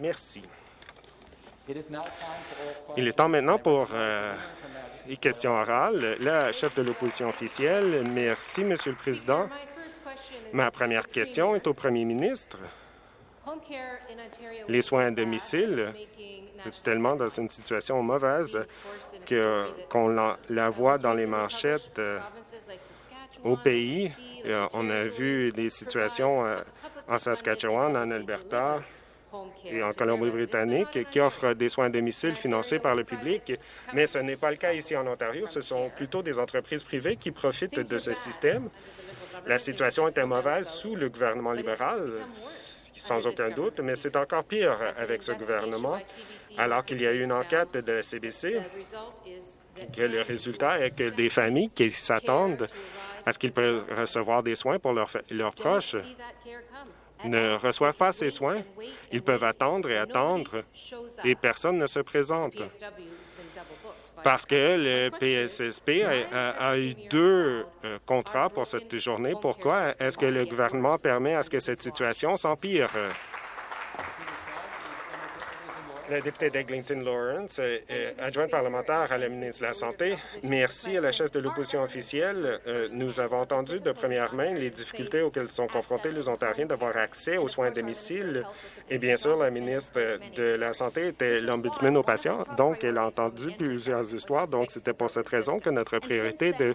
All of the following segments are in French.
Merci. Il est temps maintenant pour euh, les questions orales. La chef de l'opposition officielle. Merci, Monsieur le Président. Ma première question est au premier ministre. Les soins à domicile, tellement dans une situation mauvaise qu'on la, voit dans les marchettes euh, au pays. Euh, on a vu des situations euh, en Saskatchewan, en Alberta et en Colombie-Britannique qui offrent des soins à domicile financés par le public, mais ce n'est pas le cas ici en Ontario. Ce sont plutôt des entreprises privées qui profitent de ce système. La situation était mauvaise sous le gouvernement libéral, sans aucun doute, mais c'est encore pire avec ce gouvernement, alors qu'il y a eu une enquête de la CBC que le résultat est que des familles qui s'attendent à ce qu'ils peuvent recevoir des soins pour leurs, leurs proches ne reçoivent pas ces soins. Ils peuvent attendre et attendre et personne ne se présente parce que le PSSP a, eu deux euh, contrats pour cette journée. Pourquoi est-ce que le gouvernement permet à ce que cette situation s'empire? La députée d'Eglinton Lawrence, adjointe parlementaire à la ministre de la Santé. Merci à la chef de l'opposition officielle. Euh, nous avons entendu de première main les difficultés auxquelles sont confrontés les Ontariens d'avoir accès aux soins à domicile. Et bien sûr, la ministre de la Santé était l'ombudsman aux patients, donc elle a entendu plusieurs histoires. Donc, c'était pour cette raison que notre priorité de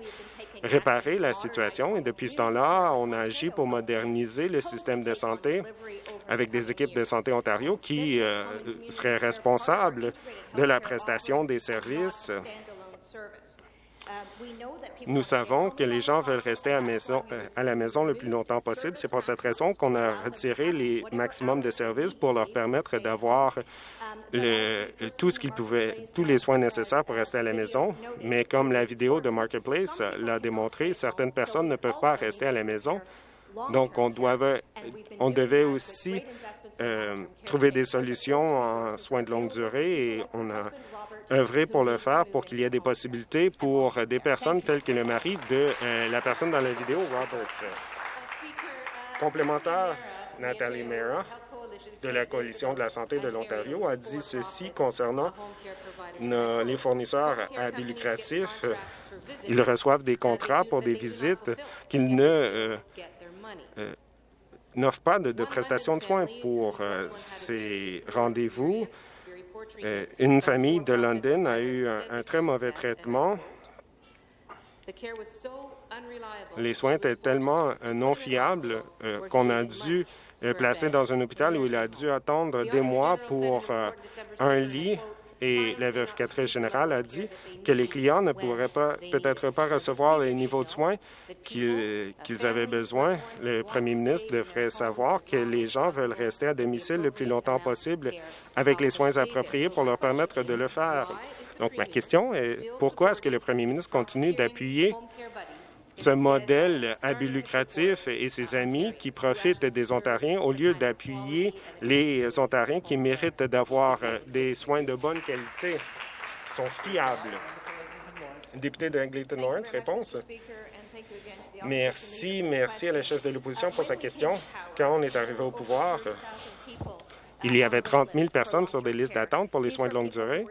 réparer la situation. Et depuis ce temps-là, on a agi pour moderniser le système de santé avec des équipes de Santé Ontario qui euh, seraient responsables de la prestation des services. Nous savons que les gens veulent rester à, maison, euh, à la maison le plus longtemps possible. C'est pour cette raison qu'on a retiré les maximums de services pour leur permettre d'avoir tout ce qu'ils pouvaient, tous les soins nécessaires pour rester à la maison. Mais comme la vidéo de Marketplace l'a démontré, certaines personnes ne peuvent pas rester à la maison donc, on, devait aussi euh, trouver des solutions en soins de longue durée et on a œuvré pour le faire pour qu'il y ait des possibilités pour des personnes telles que le mari de euh, la personne dans la vidéo, Robert. Complémentaire, Nathalie Mera de la Coalition de la santé de l'Ontario a dit ceci concernant les fournisseurs à but lucratif. Ils reçoivent des contrats pour des visites qu'ils ne euh, euh, n'offre pas de, prestations de soins pour euh, ces rendez-vous. Euh, une famille de London a eu un, très mauvais traitement. Les soins étaient tellement non fiables qu'on a dû placer dans un hôpital où il a dû attendre des mois pour un lit et la vérificatrice générale a dit que les clients ne pourraient pas peut-être pas recevoir les niveaux de soins qu'ils avaient besoin. Le premier ministre devrait savoir que les gens veulent rester à domicile le plus longtemps possible avec les soins appropriés pour leur permettre de le faire. Donc, ma question est pourquoi est-ce que le premier ministre continue d'appuyer ce modèle à but lucratif et ses amis qui profitent des Ontariens au lieu d'appuyer les Ontariens qui méritent d'avoir des soins de bonne qualité, sont fiables. Député de Angleton Lawrence, réponse. Merci, merci à la chef de l'opposition pour sa question. Quand on est arrivé au pouvoir, il y avait 30 000 personnes sur des listes d'attente pour les soins de longue durée.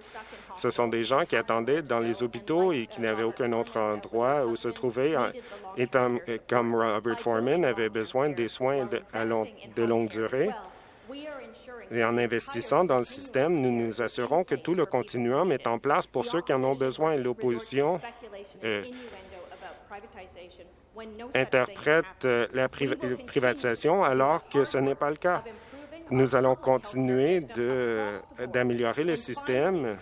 Ce sont des gens qui attendaient dans les hôpitaux et qui n'avaient aucun autre endroit où se trouver. Et comme Robert Foreman avait besoin des soins de, longue durée, et en investissant dans le système, nous nous assurons que tout le continuum est en place pour ceux qui en ont besoin. L'opposition euh, interprète euh, la privatisation alors que ce n'est pas le cas. Nous allons continuer d'améliorer le système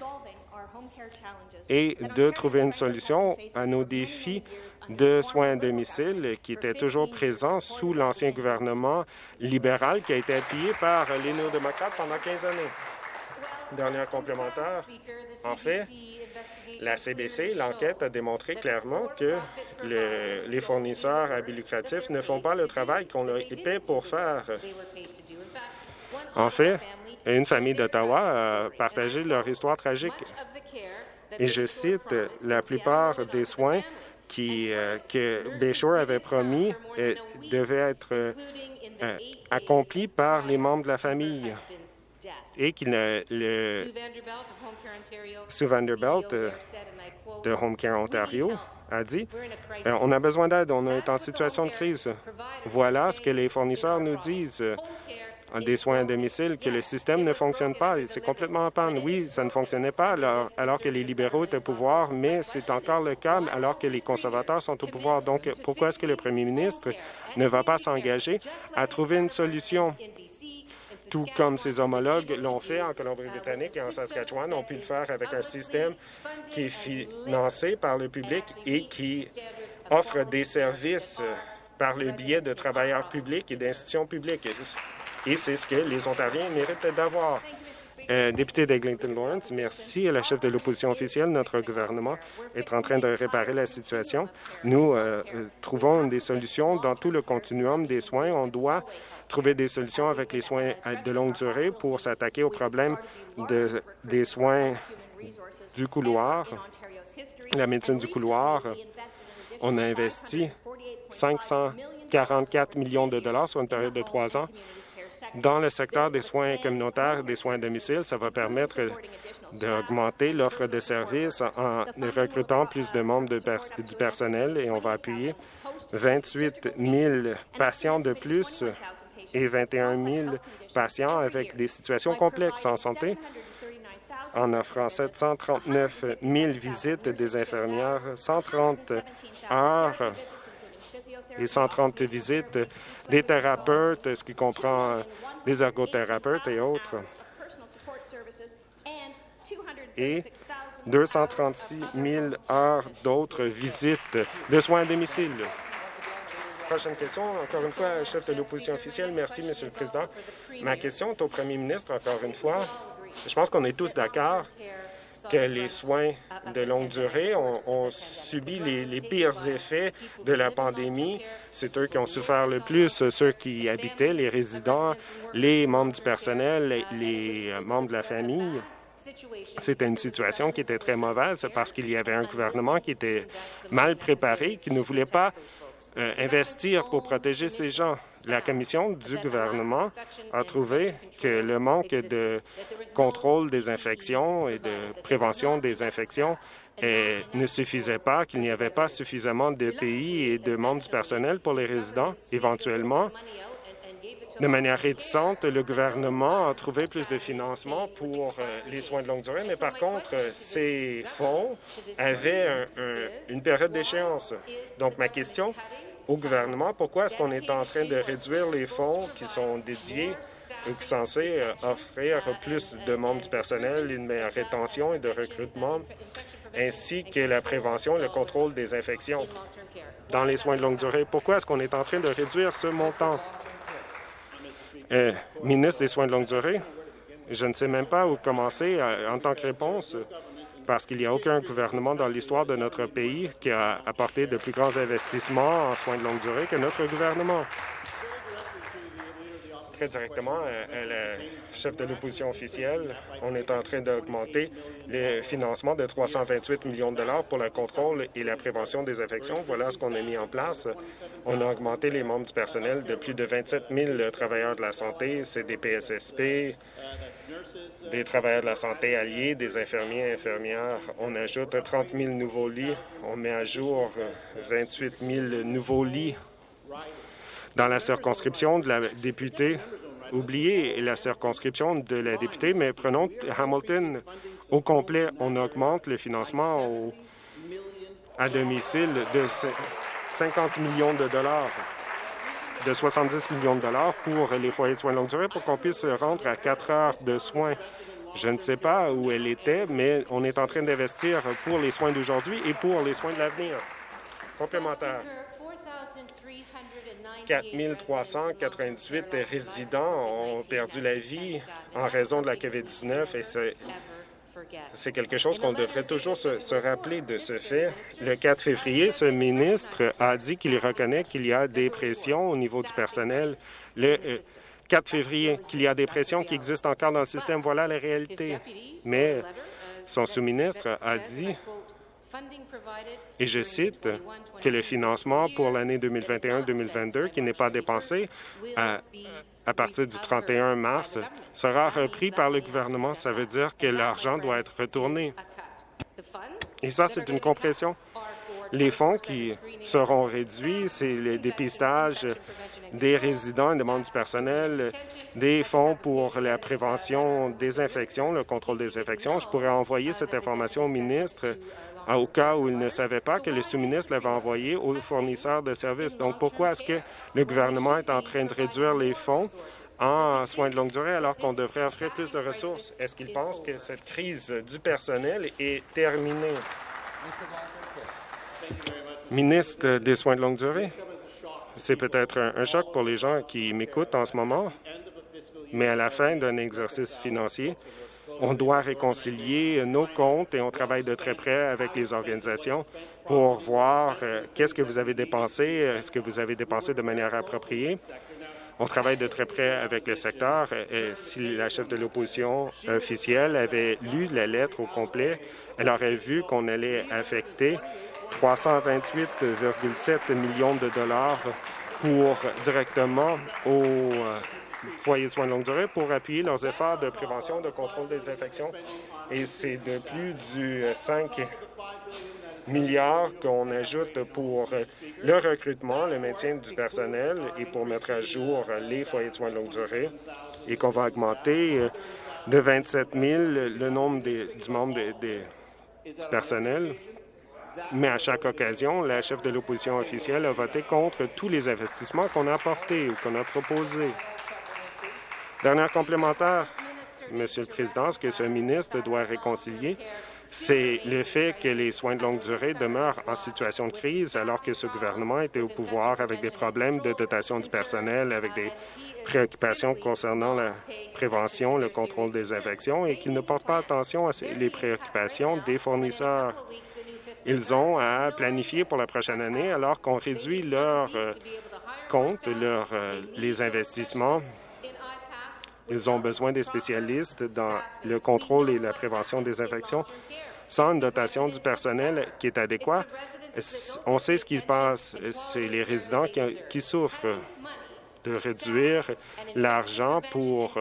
et de trouver une solution à nos défis de soins à domicile qui étaient toujours présents sous l'ancien gouvernement libéral qui a été appuyé par les néo-démocrates pendant 15 années. Dernier complémentaire. En fait, la CBC, l'enquête a démontré clairement que les fournisseurs à but lucratif ne font pas le travail qu'on leur paie pour faire. En fait, une famille d'Ottawa a partagé leur histoire tragique. Et je cite, la plupart des soins qui, euh, que Bayshore avait promis euh, devaient être euh, accomplis par les membres de la famille. et qu'il le, Sue Vanderbilt euh, de Home Care Ontario a dit on a besoin d'aide, on est en situation de crise. Voilà ce que les fournisseurs nous disent des soins à domicile, que le système ne fonctionne pas. C'est complètement en panne. Oui, ça ne fonctionnait pas alors, alors que les libéraux étaient au pouvoir, mais c'est encore le cas alors que les conservateurs sont au pouvoir. Donc, pourquoi est-ce que le premier ministre ne va pas s'engager à trouver une solution? Tout comme ses homologues l'ont fait en Colombie-Britannique et en Saskatchewan, ont pu le faire avec un système qui est financé par le public et qui offre des services par le biais de travailleurs publics et d'institutions publiques. Et c'est ce que les Ontariens méritent d'avoir. Euh, député d'Eglinton Lawrence, merci à la chef de l'opposition officielle. Notre gouvernement est en train de réparer la situation. Nous euh, euh, trouvons des solutions dans tout le continuum des soins. On doit trouver des solutions avec les soins de longue durée pour s'attaquer aux problèmes de, des soins du couloir, la médecine du couloir. On a investi 544 millions de dollars sur une période de trois ans dans le secteur des soins communautaires des soins à domicile. Ça va permettre d'augmenter l'offre de services en recrutant plus de membres du personnel et on va appuyer 28 000 patients de plus et 21 000 patients avec des situations complexes en santé en offrant 739 000 visites des infirmières, 130 heures et 130 visites des thérapeutes, ce qui comprend des ergothérapeutes et autres, et 236 000 heures d'autres visites de soins à domicile. Prochaine question, encore une fois, chef de l'opposition officielle. Merci, Monsieur le Président. Ma question est au premier ministre, encore une fois. Je pense qu'on est tous d'accord que les soins de longue durée ont, subi les, pires effets de la pandémie. C'est eux qui ont souffert le plus, ceux qui habitaient, les résidents, les membres du personnel, les membres de la famille. C'était une situation qui était très mauvaise parce qu'il y avait un gouvernement qui était mal préparé, qui ne voulait pas euh, investir pour protéger ces gens. La commission du gouvernement a trouvé que le manque de contrôle des infections et de prévention des infections ne suffisait pas, qu'il n'y avait pas suffisamment de pays et de membres du personnel pour les résidents. Éventuellement, de manière réticente, le gouvernement a trouvé plus de financement pour euh, les soins de longue durée, mais par contre, ces fonds avaient une période d'échéance. Donc, ma question au gouvernement, pourquoi est-ce qu'on est en train de réduire les fonds qui sont dédiés ou qui sont censés euh, offrir plus de membres du personnel, une meilleure rétention et de recrutement, ainsi que la prévention et le contrôle des infections dans les soins de longue durée? Pourquoi est-ce qu'on est en train de réduire ce montant? Euh, ministre des Soins de longue durée, je ne sais même pas où commencer euh, en tant que réponse parce qu'il n'y a aucun gouvernement dans l'histoire de notre pays qui a apporté de plus grands investissements en soins de longue durée que notre gouvernement directement à, la chef de l'opposition officielle. On est en train d'augmenter le financement de 328 millions de dollars pour le contrôle et la prévention des infections. Voilà ce qu'on a mis en place. On a augmenté les membres du personnel de plus de 27 000 travailleurs de la santé, c'est des PSSP, des travailleurs de la santé alliés, des infirmiers et infirmières. On ajoute 30 000 nouveaux lits. On met à jour 28 000 nouveaux lits dans la circonscription de la députée. Oubliez la circonscription de la députée, mais prenons Hamilton au complet. On augmente le financement à domicile de 50 millions de dollars de 70 millions de dollars pour les foyers de soins de longue durée pour qu'on puisse se rendre à quatre heures de soins. Je ne sais pas où elle était, mais on est en train d'investir pour les soins d'aujourd'hui et pour les soins de l'avenir. Complémentaire. 4 398 résidents ont perdu la vie en raison de la COVID-19 et c'est quelque chose qu'on devrait toujours se, rappeler de ce fait. Le 4 février, ce ministre a dit qu'il reconnaît qu'il y a des pressions au niveau du personnel. Le 4 euh, février, qu'il y a des pressions qui existent encore dans le système. Voilà la réalité. Mais son sous-ministre a dit et je cite que le financement pour l'année 2021-2022 qui n'est pas dépensé à partir du 31 mars sera repris par le gouvernement. Ça veut dire que l'argent doit être retourné. Et ça, c'est une compression. Les fonds qui seront réduits, c'est le dépistage des résidents et des membres du personnel, des fonds pour la prévention des infections, le contrôle des infections. Je pourrais envoyer cette information au ministre au cas où il ne savait pas que le sous-ministre l'avait envoyé aux fournisseurs de services. Donc, pourquoi est-ce que le gouvernement est en train de réduire les fonds en soins de longue durée alors qu'on devrait offrir plus de ressources? Est-ce qu'il pense que cette crise du personnel est terminée? Ministre des soins de longue durée, c'est peut-être un, un choc pour les gens qui m'écoutent en ce moment, mais à la fin d'un exercice financier, on doit réconcilier nos comptes et on travaille de très près avec les organisations pour voir euh, qu'est-ce que vous avez dépensé, est-ce que vous avez dépensé de manière appropriée. On travaille de très près avec le secteur. Et si la chef de l'opposition officielle avait lu la lettre au complet, elle aurait vu qu'on allait affecter 328,7 millions de dollars pour directement aux euh, foyers de soins de longue durée pour appuyer leurs efforts de prévention de contrôle des infections. Et c'est de plus du 5 milliards qu'on ajoute pour le recrutement, le maintien du personnel et pour mettre à jour les foyers de soins de longue durée et qu'on va augmenter de 27 000 le nombre du membre des personnels. Mais à chaque occasion, la chef de l'opposition officielle a voté contre tous les investissements qu'on a apportés ou qu'on a proposés. Dernière complémentaire, Monsieur le Président, ce que ce ministre doit réconcilier, c'est le fait que les soins de longue durée demeurent en situation de crise alors que ce gouvernement était au pouvoir avec des problèmes de dotation du personnel, avec des préoccupations concernant la prévention, le contrôle des infections et qu'il ne porte pas attention à les préoccupations des fournisseurs. Ils ont à planifier pour la prochaine année alors qu'on réduit leurs euh, comptes, euh, les investissements ils ont besoin des spécialistes dans le contrôle et la prévention des infections. Sans une dotation du personnel qui est adéquate, on sait ce qui se passe. C'est les résidents qui, souffrent de réduire l'argent pour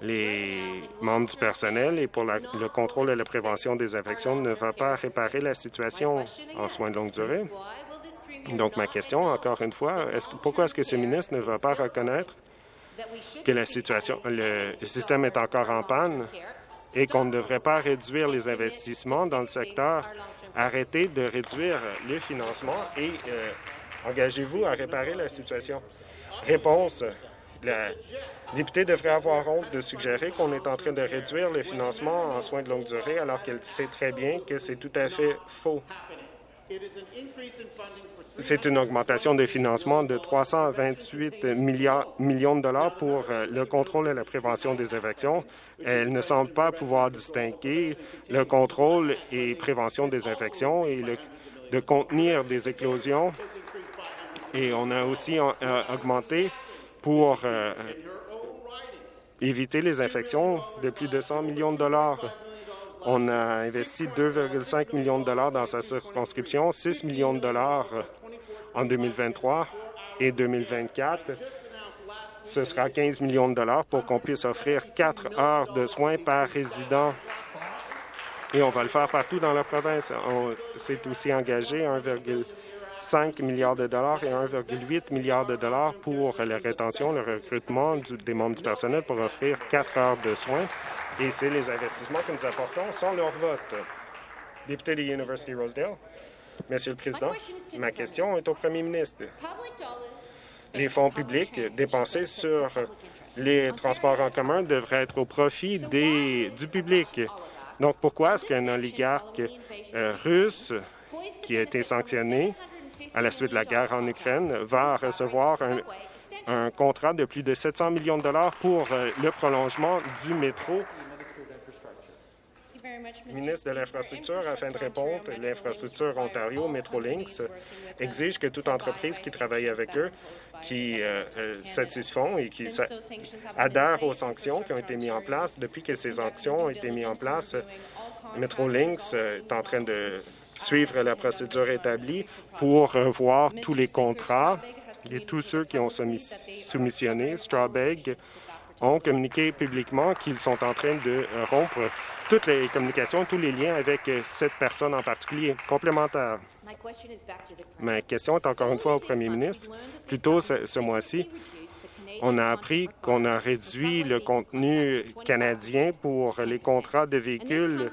les membres du personnel et pour le contrôle et la prévention des infections ne va pas réparer la situation en soins de longue durée. Donc, ma question, encore une fois, est pourquoi est-ce que ce ministre ne va pas reconnaître que la situation, le système est encore en panne et qu'on ne devrait pas réduire les investissements dans le secteur. Arrêtez de réduire le financement et euh, engagez-vous à réparer la situation. Réponse. La députée devrait avoir honte de suggérer qu'on est en train de réduire le financement en soins de longue durée alors qu'elle sait très bien que c'est tout à fait faux. C'est une augmentation de financement de 328 millions de dollars pour euh, le contrôle et la prévention des infections. Elle ne semble pas pouvoir distinguer le contrôle et prévention des infections et de contenir des éclosions. Et on a aussi euh, augmenté pour euh, éviter les infections de plus de 100 millions de dollars. On a investi 2,5 millions de dollars dans sa circonscription, 6 millions de dollars en 2023 et 2024. Ce sera 15 millions de dollars pour qu'on puisse offrir quatre heures de soins par résident. Et on va le faire partout dans la province. On s'est aussi engagé 1,5 milliard de dollars et 1,8 milliard de dollars pour la rétention, le recrutement des membres du personnel pour offrir quatre heures de soins. Et c'est les investissements que nous apportons sans leur vote. Député de University Rosedale. Monsieur le Président, ma question est au premier ministre. Les fonds publics dépensés sur les transports en commun devraient être au profit des, du public. Donc, pourquoi est-ce qu'un oligarque euh, russe qui a été sanctionné à la suite de la guerre en Ukraine va recevoir un, un contrat de plus de 700 millions de dollars pour euh, le prolongement du métro ministre de l'Infrastructure, afin de répondre, l'infrastructure Ontario, Metrolinx, exige que toute entreprise qui travaille avec eux, qui euh, euh, satisfont et qui adhère aux sanctions qui ont été mises en place. Depuis que ces sanctions ont été mises en place, Metrolinx euh, est en train de suivre la procédure établie pour revoir tous les contrats et tous ceux qui ont soumissionné, Strawbeg, ont communiqué publiquement qu'ils sont en train de rompre toutes les communications, tous les liens avec cette personne en particulier. Complémentaire. Ma question est encore une fois au premier ministre. Plus tôt ce mois-ci, on a appris qu'on a réduit le contenu canadien pour les contrats de véhicules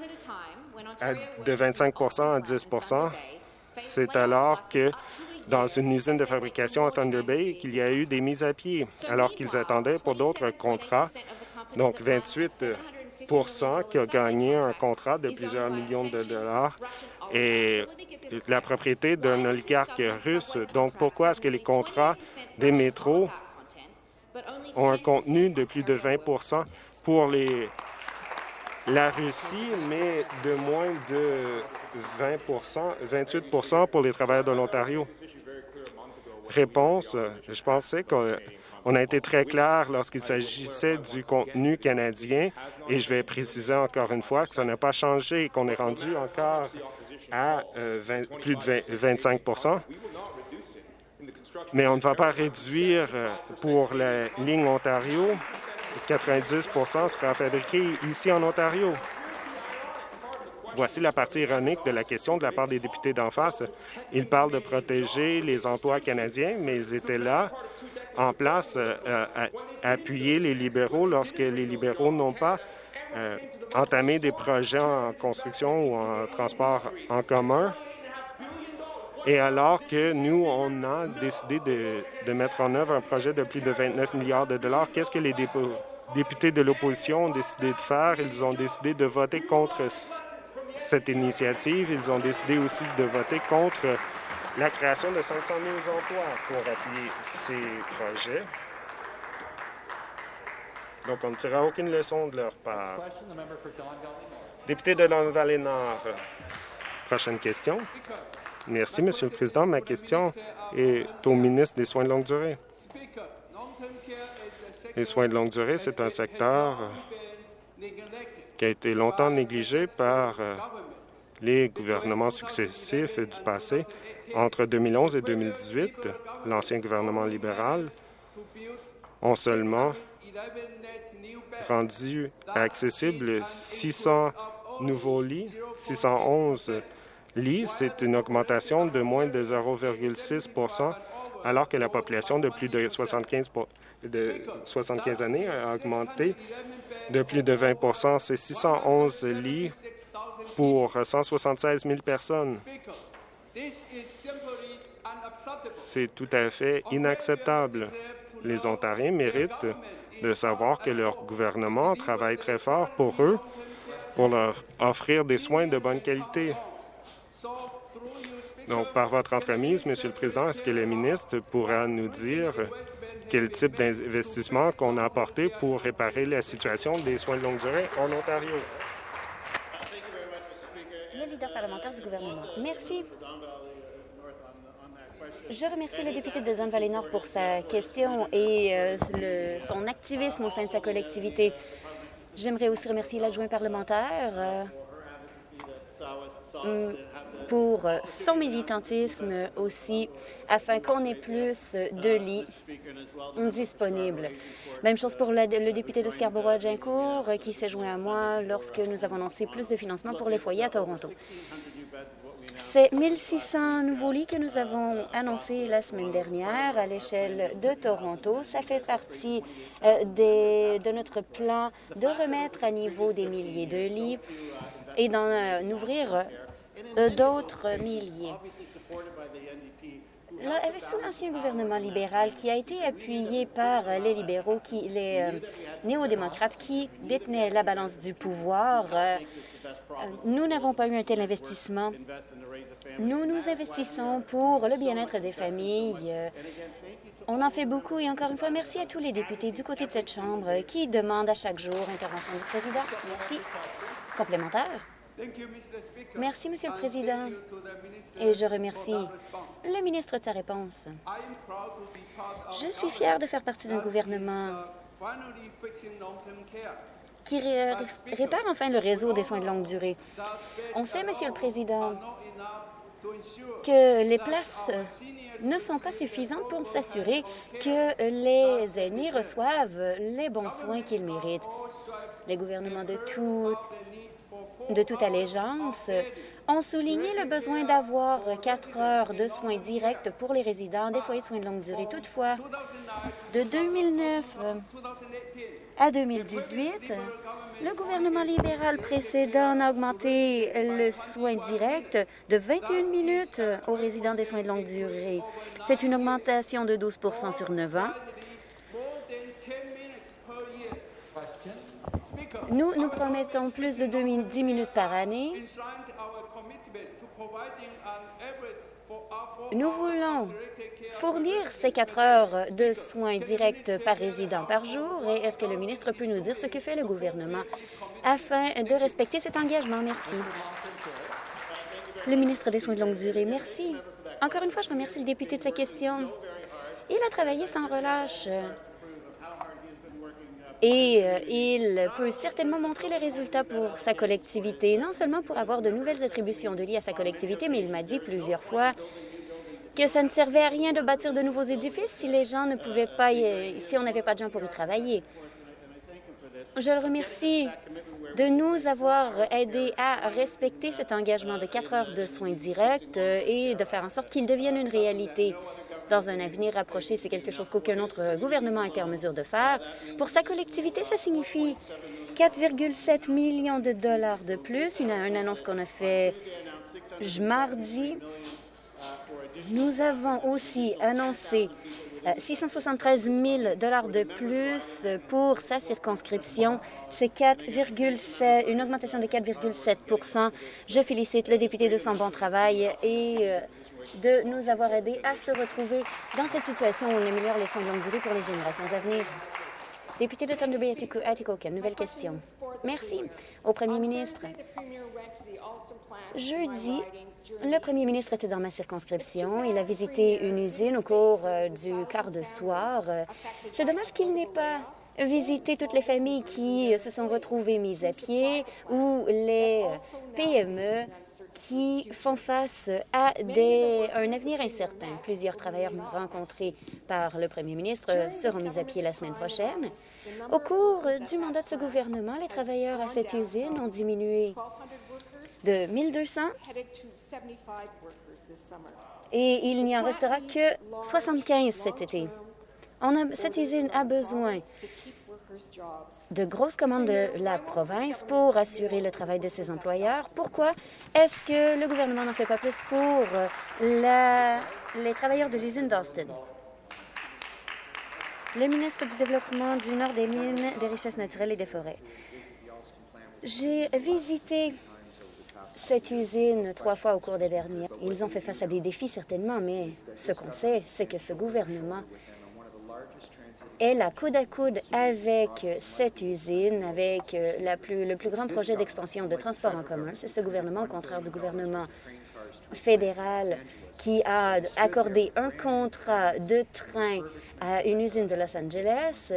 de 25% à 10% C'est alors que dans une usine de fabrication à Thunder Bay qu'il y a eu des mises à pied, alors qu'ils attendaient pour d'autres contrats. Donc, 28% qui a gagné un contrat de plusieurs millions de dollars et la propriété d'un oligarque russe. Donc, pourquoi est-ce que les contrats des métros ont un contenu de plus de 20% pour les, la Russie, mais de moins de 20 28% pour les travailleurs de l'Ontario. Réponse, je pensais qu'on a été très clair lorsqu'il s'agissait du contenu canadien et je vais préciser encore une fois que ça n'a pas changé et qu'on est rendu encore à euh, plus de 25% mais on ne va pas réduire euh, pour la ligne Ontario. 90% sera fabriqué ici en Ontario. Voici la partie ironique de la question de la part des députés d'en face. Ils parlent de protéger les emplois canadiens, mais ils étaient là, en place, euh, à appuyer les libéraux lorsque les libéraux n'ont pas euh, entamé des projets en construction ou en transport en commun et alors que nous, on a décidé de, mettre en œuvre un projet de plus de 29 milliards de dollars, qu'est-ce que les députés de l'opposition ont décidé de faire? Ils ont décidé de voter contre cette initiative. Ils ont décidé aussi de voter contre la création de 500 000 emplois pour appuyer ces projets. Donc, on ne tirera aucune leçon de leur part. Député de Don Valley Nord, prochaine question. Merci, Monsieur le Président. Ma question est au ministre des Soins de longue durée. Les soins de longue durée, c'est un secteur qui a été longtemps négligé par euh, les gouvernements successifs du passé. Entre 2011 et 2018, l'ancien gouvernement libéral ont seulement rendu accessible 600 nouveaux lits, 611 lits, c'est une augmentation de moins de 0,6% alors que la population de plus de 75, de 75 années a augmenté de plus de 20% C'est 611 lits pour 176 000 personnes. C'est tout à fait inacceptable. Les Ontariens méritent de savoir que leur gouvernement travaille très fort pour eux, pour leur offrir des soins de bonne qualité. Donc, par votre entremise, Monsieur le Président, est-ce que le ministre pourra nous dire quel type d'investissement qu'on a apporté pour réparer la situation des soins de longue durée en Ontario? Le leader parlementaire du gouvernement. Merci. Je remercie le député de Don Valley Nord pour sa question et euh, son activisme au sein de sa collectivité. J'aimerais aussi remercier l'adjoint parlementaire euh, pour son militantisme aussi, afin qu'on ait plus de lits disponibles. Même chose pour le, député de Scarborough-Agincourt qui s'est joint à moi lorsque nous avons annoncé plus de financement pour les foyers à Toronto. C'est 1600 nouveaux lits que nous avons annoncés la semaine dernière à l'échelle de Toronto. Ça fait partie euh, de notre plan de remettre à niveau des milliers de lits et d'en euh, ouvrir euh, d'autres milliers. sous l'ancien gouvernement libéral qui a été appuyé par les libéraux, qui, les euh, néo-démocrates qui détenaient la balance du pouvoir, nous n'avons pas eu un tel investissement. Nous nous investissons pour le bien-être des familles. On en fait beaucoup et encore une fois, merci à tous les députés du côté de cette Chambre qui demandent à chaque jour intervention du président. Merci. Complémentaire. Merci, Monsieur le Président. Et je remercie le ministre de sa réponse. Je suis fier de faire partie d'un gouvernement qui répare enfin le réseau des soins de longue durée. On sait, Monsieur le Président, que les places ne sont pas suffisantes pour s'assurer que les aînés reçoivent les bons soins qu'ils méritent. Les gouvernements de, de toute allégeance ont souligné le besoin d'avoir quatre heures de soins directs pour les résidents des foyers de soins de longue durée. Toutefois, de 2009 à 2018, le gouvernement libéral précédent a augmenté le soin direct de 21 minutes aux résidents des soins de longue durée. C'est une augmentation de 12% sur 9 ans. Nous, nous promettons plus de 10 minutes par année. Nous voulons fournir ces quatre heures de soins directs par résident par jour et est-ce que le ministre peut nous dire ce que fait le gouvernement afin de respecter cet engagement? Merci. Le ministre des Soins de longue durée, merci. Encore une fois, je remercie le député de sa question. Il a travaillé sans relâche et euh, il peut certainement montrer les résultats pour sa collectivité, non seulement pour avoir de nouvelles attributions de liées à sa collectivité, mais il m'a dit plusieurs fois que ça ne servait à rien de bâtir de nouveaux édifices si les gens ne pouvaient pas, si on n'avait pas de gens pour y travailler. Je le remercie de nous avoir aidés à respecter cet engagement de quatre heures de soins directs euh, et de faire en sorte qu'il devienne une réalité dans un avenir rapproché. C'est quelque chose qu'aucun autre gouvernement a été en mesure de faire. Pour sa collectivité, ça signifie 4,7 millions de dollars de plus. Une, une annonce qu'on a fait mardi. Nous avons aussi annoncé 673 000 de plus pour sa circonscription. C'est une augmentation de 4,7% Je félicite le député de son bon travail et euh, de nous avoir aidés à se retrouver dans cette situation où on améliore les soins de longue durée pour les générations à venir. Député de Thunder Bay, Atikokan, nouvelle question. Merci au premier ministre. Jeudi, le premier ministre était dans ma circonscription. Il a visité une usine au cours euh, du quart de soir. C'est dommage qu'il n'ait pas visité toutes les familles qui se sont retrouvées mises à pied ou les PME qui font face à des, un avenir incertain. Plusieurs travailleurs rencontrés par le premier ministre seront mis à pied la semaine prochaine. Au cours du mandat de ce gouvernement, les travailleurs à cette usine ont diminué de 1200 et il n'y en restera que 75 cet été. Cette usine a besoin de grosses commandes de la province pour assurer le travail de ses employeurs. Pourquoi est-ce que le gouvernement n'en fait pas plus pour la, les travailleurs de l'usine d'Austin? Le ministre du Développement du Nord des Mines, des Richesses naturelles et des Forêts. J'ai visité cette usine trois fois au cours des dernières. Ils ont fait face à des défis, certainement, mais ce qu'on sait, c'est que ce gouvernement est la coude à coude avec cette usine, avec euh, le plus grand projet d'expansion de transport en commun. C'est ce gouvernement, au contraire du gouvernement fédéral, qui a accordé un contrat de train à une usine de Los Angeles.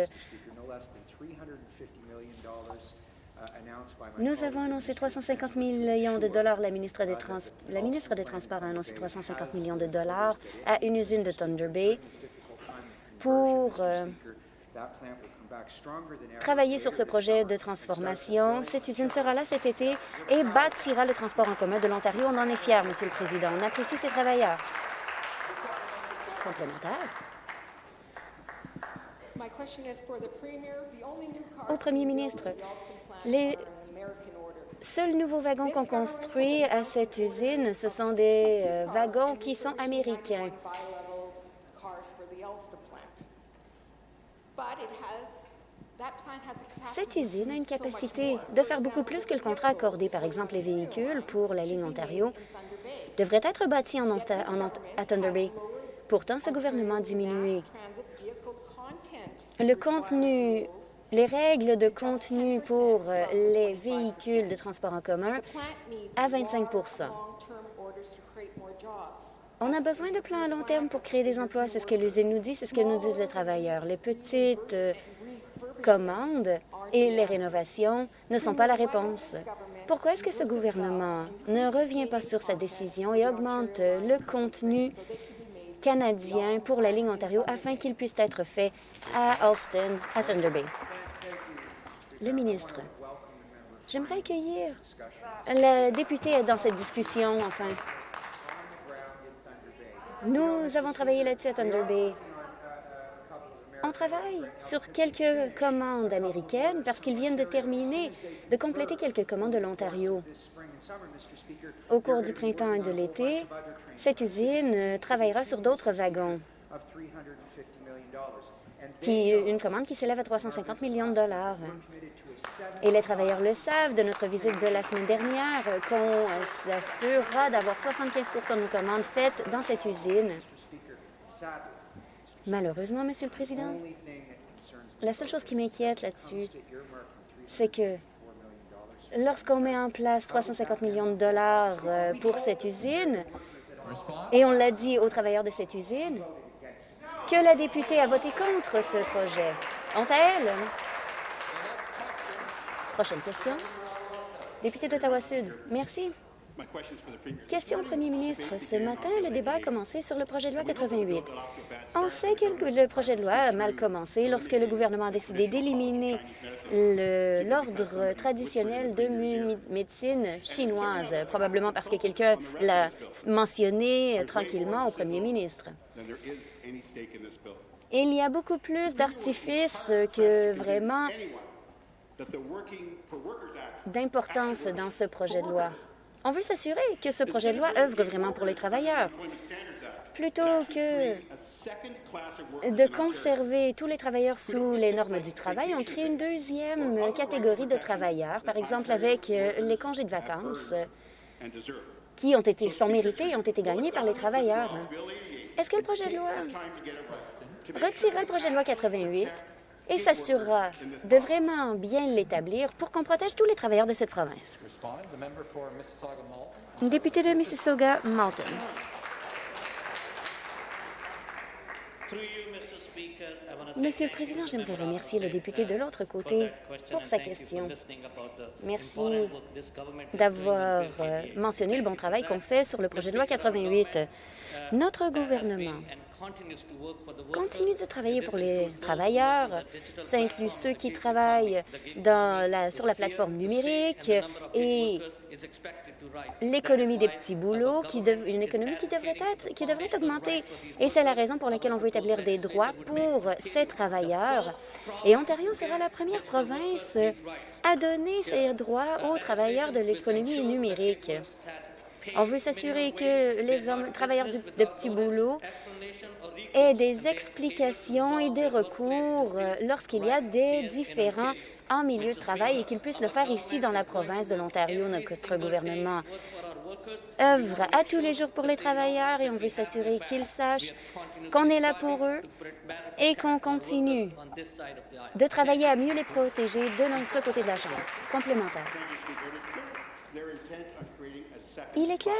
Nous avons annoncé 350 millions de dollars. La ministre des Transports a annoncé 350 millions de dollars à une usine de Thunder Bay pour euh, travailler sur ce projet de transformation. Cette usine sera là cet été et bâtira le transport en commun de l'Ontario. On en est fiers, Monsieur le Président. On apprécie ces travailleurs. Complémentaire. Au Premier ministre, les seuls nouveaux wagons qu'on construit à cette usine, ce sont des euh, wagons qui sont américains. Cette usine a une capacité de faire beaucoup plus que le contrat accordé. Par exemple, les véhicules pour la ligne Ontario devraient être bâtis en, à Thunder Bay. Pourtant, ce gouvernement a diminué le contenu, les règles de contenu pour euh, les véhicules de transport en commun à 25 on a besoin de plans à long terme pour créer des emplois. C'est ce que l'usine nous dit, c'est ce que nous disent les travailleurs. Les petites euh, commandes et les rénovations ne sont pas la réponse. Pourquoi est-ce que ce gouvernement ne revient pas sur sa décision et augmente le contenu canadien pour la ligne Ontario afin qu'il puisse être fait à Alston, à Thunder Bay? Le ministre. J'aimerais accueillir la députée dans cette discussion, enfin. Nous avons travaillé là-dessus à Thunder Bay. On travaille sur quelques commandes américaines parce qu'ils viennent de terminer, de compléter quelques commandes de l'Ontario. Au cours du printemps et de l'été, cette usine travaillera sur d'autres wagons, une commande qui s'élève à 350 millions de dollars. Et les travailleurs le savent de notre visite de la semaine dernière qu'on s'assurera d'avoir 75% de nos commandes faites dans cette usine. Malheureusement, Monsieur le Président, la seule chose qui m'inquiète là-dessus, c'est que lorsqu'on met en place 350 millions de dollars euh, pour cette usine, et on l'a dit aux travailleurs de cette usine, que la députée a voté contre ce projet. Ont-elle? Prochaine question. Député d'Ottawa-Sud. Merci. Question au premier ministre. Ce matin, le débat a commencé sur le projet de loi 88. On sait que le projet de loi a mal commencé lorsque le gouvernement a décidé d'éliminer l'ordre traditionnel de médecine chinoise, probablement parce que quelqu'un l'a mentionné tranquillement au premier ministre. Il y a beaucoup plus d'artifices que vraiment d'importance dans ce projet de loi. On veut s'assurer que ce projet de loi œuvre vraiment pour les travailleurs. Plutôt que de conserver tous les travailleurs sous les normes du travail, on crée une deuxième catégorie de travailleurs, par exemple avec euh, les congés de vacances qui ont été, sont mérités et ont été gagnés par les travailleurs. Est-ce que le projet de loi retirera le projet de loi 88 et s'assurera de vraiment bien l'établir pour qu'on protège tous les travailleurs de cette province. Député de Mississauga-Malton. Monsieur le Président, j'aimerais remercier le député de l'autre côté pour sa question. Merci d'avoir euh, mentionné le bon travail qu'on fait sur le projet de loi 88. Notre gouvernement continue de travailler pour les travailleurs. Ça inclut ceux qui travaillent dans la, sur la plateforme numérique et l'économie des petits boulots, qui une économie qui devrait, être, qui devrait augmenter. Et c'est la raison pour laquelle on veut établir des droits pour ces travailleurs. Et Ontario sera la première province à donner ces droits aux travailleurs de l'économie numérique. On veut s'assurer que les travailleurs de petits boulots aient des explications et des recours euh, lorsqu'il y a des différends en milieu de travail et qu'ils puissent le faire ici dans la province de l'Ontario. Notre gouvernement œuvre à tous les jours pour les travailleurs et on veut s'assurer qu'ils sachent qu'on est là pour eux et qu'on continue de travailler à mieux les protéger de ce côté de la Chambre. Complémentaire. Il est clair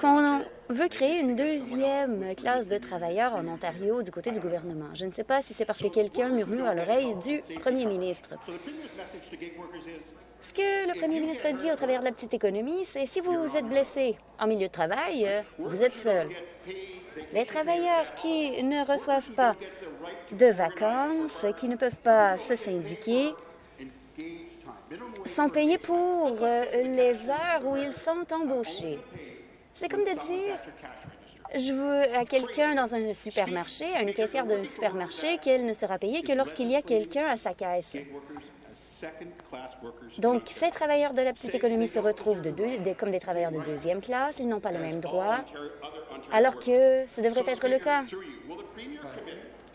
qu'on veut créer une deuxième classe de travailleurs en Ontario du côté du gouvernement. Je ne sais pas si c'est parce que quelqu'un murmure à l'oreille du premier ministre. Ce que le premier ministre dit au travers de la petite économie, c'est si vous êtes blessé en milieu de travail, vous êtes seul. Les travailleurs qui ne reçoivent pas de vacances, qui ne peuvent pas se syndiquer, sont payés pour euh, les heures où ils sont embauchés. C'est comme de dire, je veux à quelqu'un dans un supermarché, à une caissière d'un supermarché, qu'elle ne sera payée que lorsqu'il y a quelqu'un à sa caisse. Donc, ces travailleurs de la petite économie se retrouvent comme des travailleurs de deuxième classe. Ils n'ont pas le même droit, alors que ce devrait être le cas.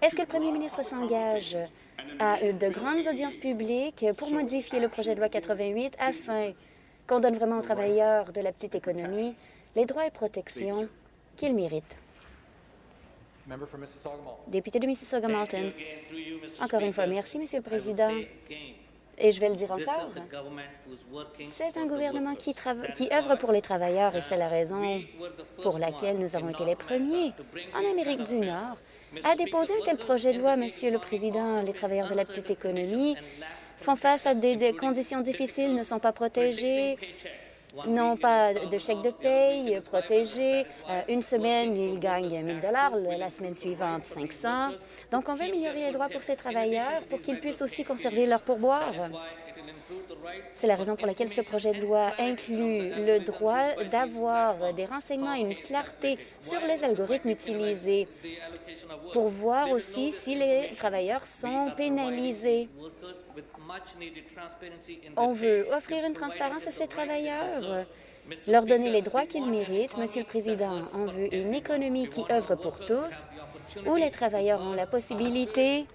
Est-ce que le premier ministre s'engage à de grandes audiences publiques pour modifier le projet de loi 88 afin qu'on donne vraiment aux travailleurs de la petite économie les droits et protections qu'ils méritent. Député de Mississauga-Malton. Encore une fois, merci, Monsieur le Président. Et je vais le dire encore, c'est un gouvernement qui, qui œuvre pour les travailleurs et c'est la raison pour laquelle nous avons été les premiers en Amérique du Nord a déposé un tel projet de loi, Monsieur le Président. Les travailleurs de la petite économie font face à des, conditions difficiles, ne sont pas protégés, n'ont pas de chèque de paye protégé. Euh, une semaine, ils gagnent 1 000 la semaine suivante, 500 Donc, on veut améliorer les droits pour ces travailleurs pour qu'ils puissent aussi conserver leur pourboire. C'est la raison pour laquelle ce projet de loi inclut le droit d'avoir des renseignements et une clarté sur les algorithmes utilisés pour voir aussi si les travailleurs sont pénalisés. On veut offrir une transparence à ces travailleurs, leur donner les droits qu'ils méritent. Monsieur le Président, on veut une économie qui œuvre pour tous, où les travailleurs ont la possibilité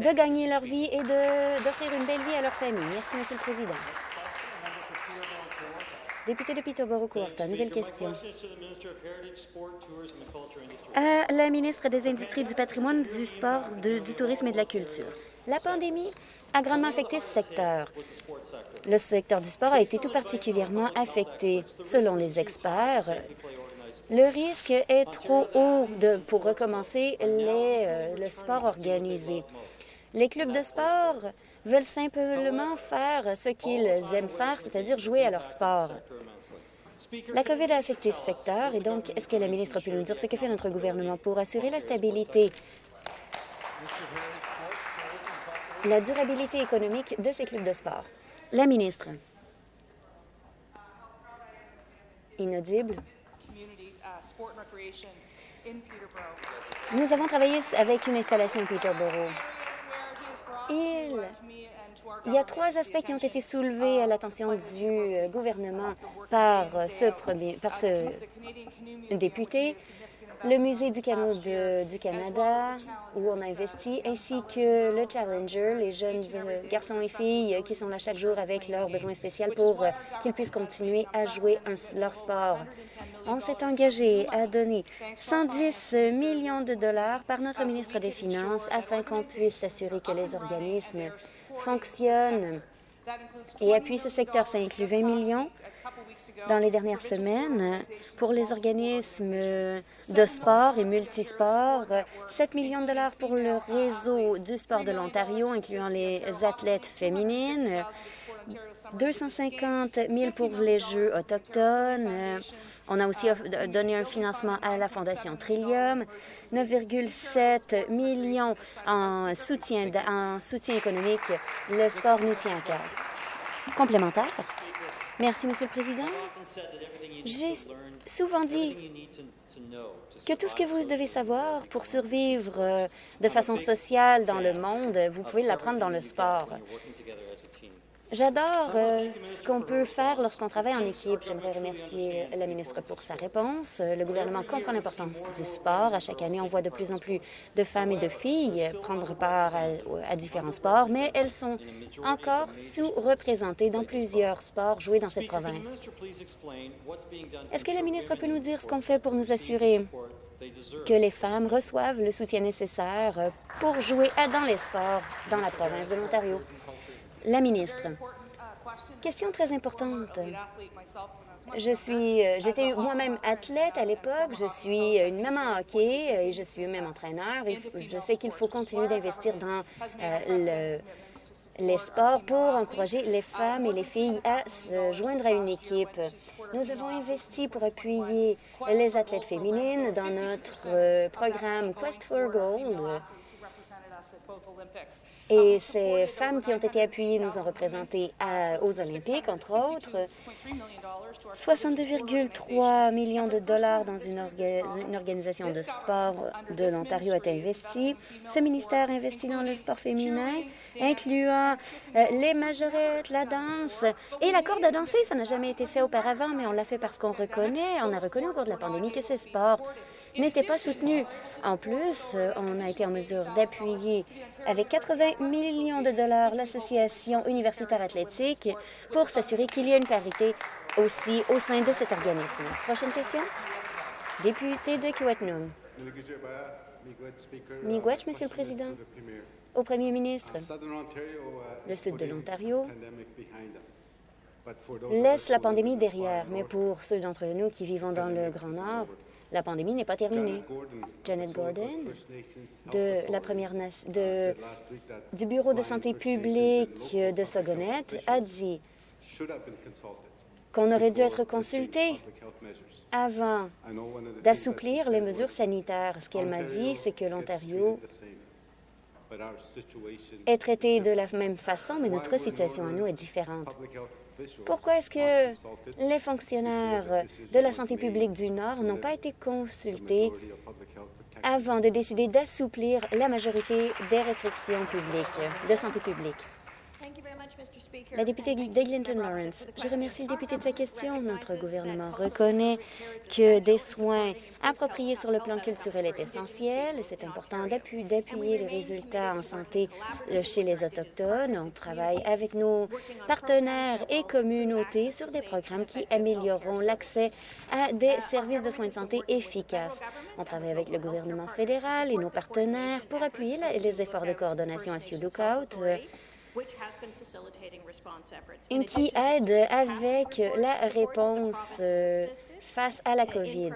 de gagner leur vie et d'offrir une belle vie à leur famille. Merci, Monsieur le Président. Député de Peterborough-Courta, nouvelle question. À la ministre des Industries, du patrimoine, du sport, du tourisme et de la culture. La pandémie a grandement affecté ce secteur. Le secteur du sport a été tout particulièrement affecté. Selon les experts, le risque est trop haut de, pour recommencer les, euh, le sport organisé. Les clubs de sport veulent simplement faire ce qu'ils aiment faire, c'est-à-dire jouer à leur sport. La COVID a affecté ce secteur et donc, est-ce que la ministre peut nous dire ce que fait notre gouvernement pour assurer la stabilité, la durabilité économique de ces clubs de sport? La ministre. Inaudible. Nous avons travaillé avec une installation Peterborough. Il, y a trois aspects qui ont été soulevés à l'attention du euh, gouvernement par ce, premier, par ce député le Musée du canot du Canada, où on a investi, ainsi que le Challenger, les jeunes euh, garçons et filles qui sont là chaque jour avec leurs besoins spéciaux pour euh, qu'ils puissent continuer à jouer leur sport. On s'est engagé à donner 110 millions de dollars par notre ministre des Finances afin qu'on puisse s'assurer que les organismes fonctionnent et appuient ce secteur. Ça inclut 20 millions dans les dernières semaines pour les organismes de sport et multisport, 7 millions de dollars pour le réseau du sport de l'Ontario, incluant les athlètes féminines, 250 000 pour les Jeux autochtones. On a aussi donné un financement à la Fondation Trillium, 9,7 millions en soutien, en soutien économique. Le sport nous tient à cœur. Complémentaire. Merci, Monsieur le Président. J'ai souvent dit que tout ce que vous devez savoir pour survivre euh, de façon sociale dans le monde, vous pouvez l'apprendre dans le sport. J'adore euh, ce qu'on peut faire lorsqu'on travaille en équipe. J'aimerais remercier la ministre pour sa réponse. Le gouvernement comprend l'importance du sport. À chaque année, on voit de plus en plus de femmes et de filles prendre part à, différents sports, mais elles sont encore sous-représentées dans plusieurs sports joués dans cette province. Est-ce que la ministre peut nous dire ce qu'on fait pour nous assurer que les femmes reçoivent le soutien nécessaire pour jouer dans les sports dans la province de l'Ontario? La ministre. Question très importante. Je suis, euh, j'étais moi-même athlète à l'époque. Je suis une maman hockey euh, et je suis même entraîneur. je sais qu'il faut continuer d'investir dans euh, les sports pour encourager les femmes et les filles à se joindre à une équipe. Nous avons investi pour appuyer les athlètes féminines dans notre programme Quest for Gold et ces femmes qui ont été appuyées nous ont représentés aux Olympiques, entre autres. 62,3 millions de dollars dans une, organisation de sport de l'Ontario a été investi. Ce ministère investit dans le sport féminin, incluant euh, les majorettes, la danse et la corde à danser. Ça n'a jamais été fait auparavant, mais on l'a fait parce qu'on reconnaît, on a reconnu au cours de la pandémie que ces sports n'étaient pas soutenus. En plus, on a été en mesure d'appuyer avec 80 millions de dollars l'Association universitaire athlétique pour s'assurer qu'il y ait une parité aussi au sein de cet organisme. Prochaine question. Député de Kiwetnum. Miigwech, Monsieur le Président. Au Premier ministre, le sud de l'Ontario laisse la pandémie derrière, mais pour ceux d'entre nous qui vivons dans le Grand Nord, La pandémie n'est pas terminée. Janet Gordon, de la première de, du Bureau de santé publique de Saguenay, a dit qu'on aurait dû être consulté avant d'assouplir les mesures sanitaires. Ce qu'elle m'a dit, c'est que l'Ontario est traité de la même façon, mais notre situation à nous est différente. Pourquoi est-ce que les fonctionnaires de la santé publique du Nord n'ont pas été consultés avant de décider d'assouplir la majorité des restrictions publiques de santé publique? La députée d'Eglinton Lawrence, je remercie le député de sa question. Notre gouvernement reconnaît que des soins appropriés sur le plan culturel est essentiel. C'est important d'appuyer les résultats en santé chez les Autochtones. On travaille avec nos partenaires et communautés sur des programmes qui amélioreront l'accès à des services de soins de santé efficaces. On travaille avec le gouvernement fédéral et nos partenaires pour appuyer les efforts de coordination à Sioux Lookout qui aide avec la réponse euh, face à la COVID.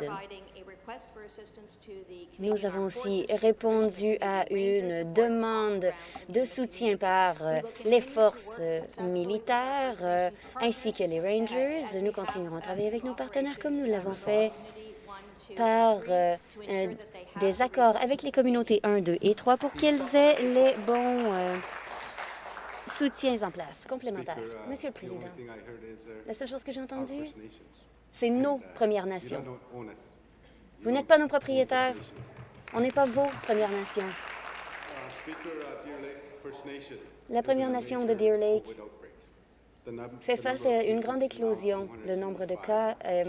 Nous avons aussi répondu à une demande de soutien par euh, les forces euh, militaires ainsi que les Rangers. Nous continuerons à travailler avec nos partenaires comme nous l'avons fait par des accords avec les communautés 1, 2 et 3 pour qu'ils aient les bons soutiens en place complémentaires. Uh, Monsieur le Président, la seule chose que j'ai entendue, c'est nos Premières Nations. Vous n'êtes pas nos propriétaires. On n'est pas vos Premières Nations. Uh, uh, la Première Nation de Deer Lake fait face à une grande éclosion. Le nombre de cas euh,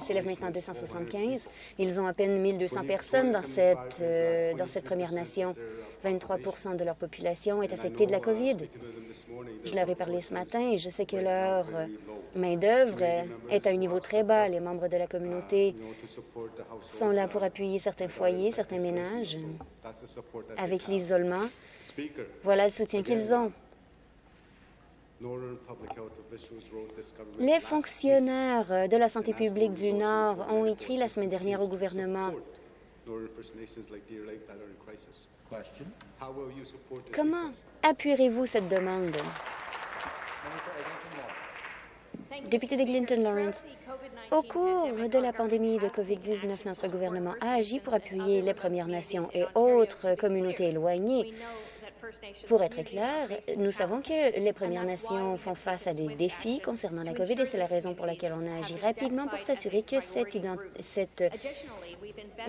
s'élève maintenant à 275. Ils ont à peine 1200 personnes dans cette, euh, dans cette Première Nation. 23% de leur population est affectée de la COVID. Je leur ai parlé ce matin et je sais que leur main-d'œuvre est à un niveau très bas. Les membres de la communauté sont là pour appuyer certains foyers, certains ménages avec l'isolement. Voilà le soutien qu'ils ont. Les fonctionnaires de la santé publique du Nord ont écrit la semaine dernière au gouvernement. Comment appuierez-vous cette demande? Député de Clinton Lawrence, au cours de la pandémie de COVID-19, notre gouvernement a agi pour appuyer les Premières Nations et autres communautés éloignées pour être clair, nous savons que les Premières Nations font face à des défis concernant la COVID et c'est la raison pour laquelle on a agi rapidement pour s'assurer que cette, cette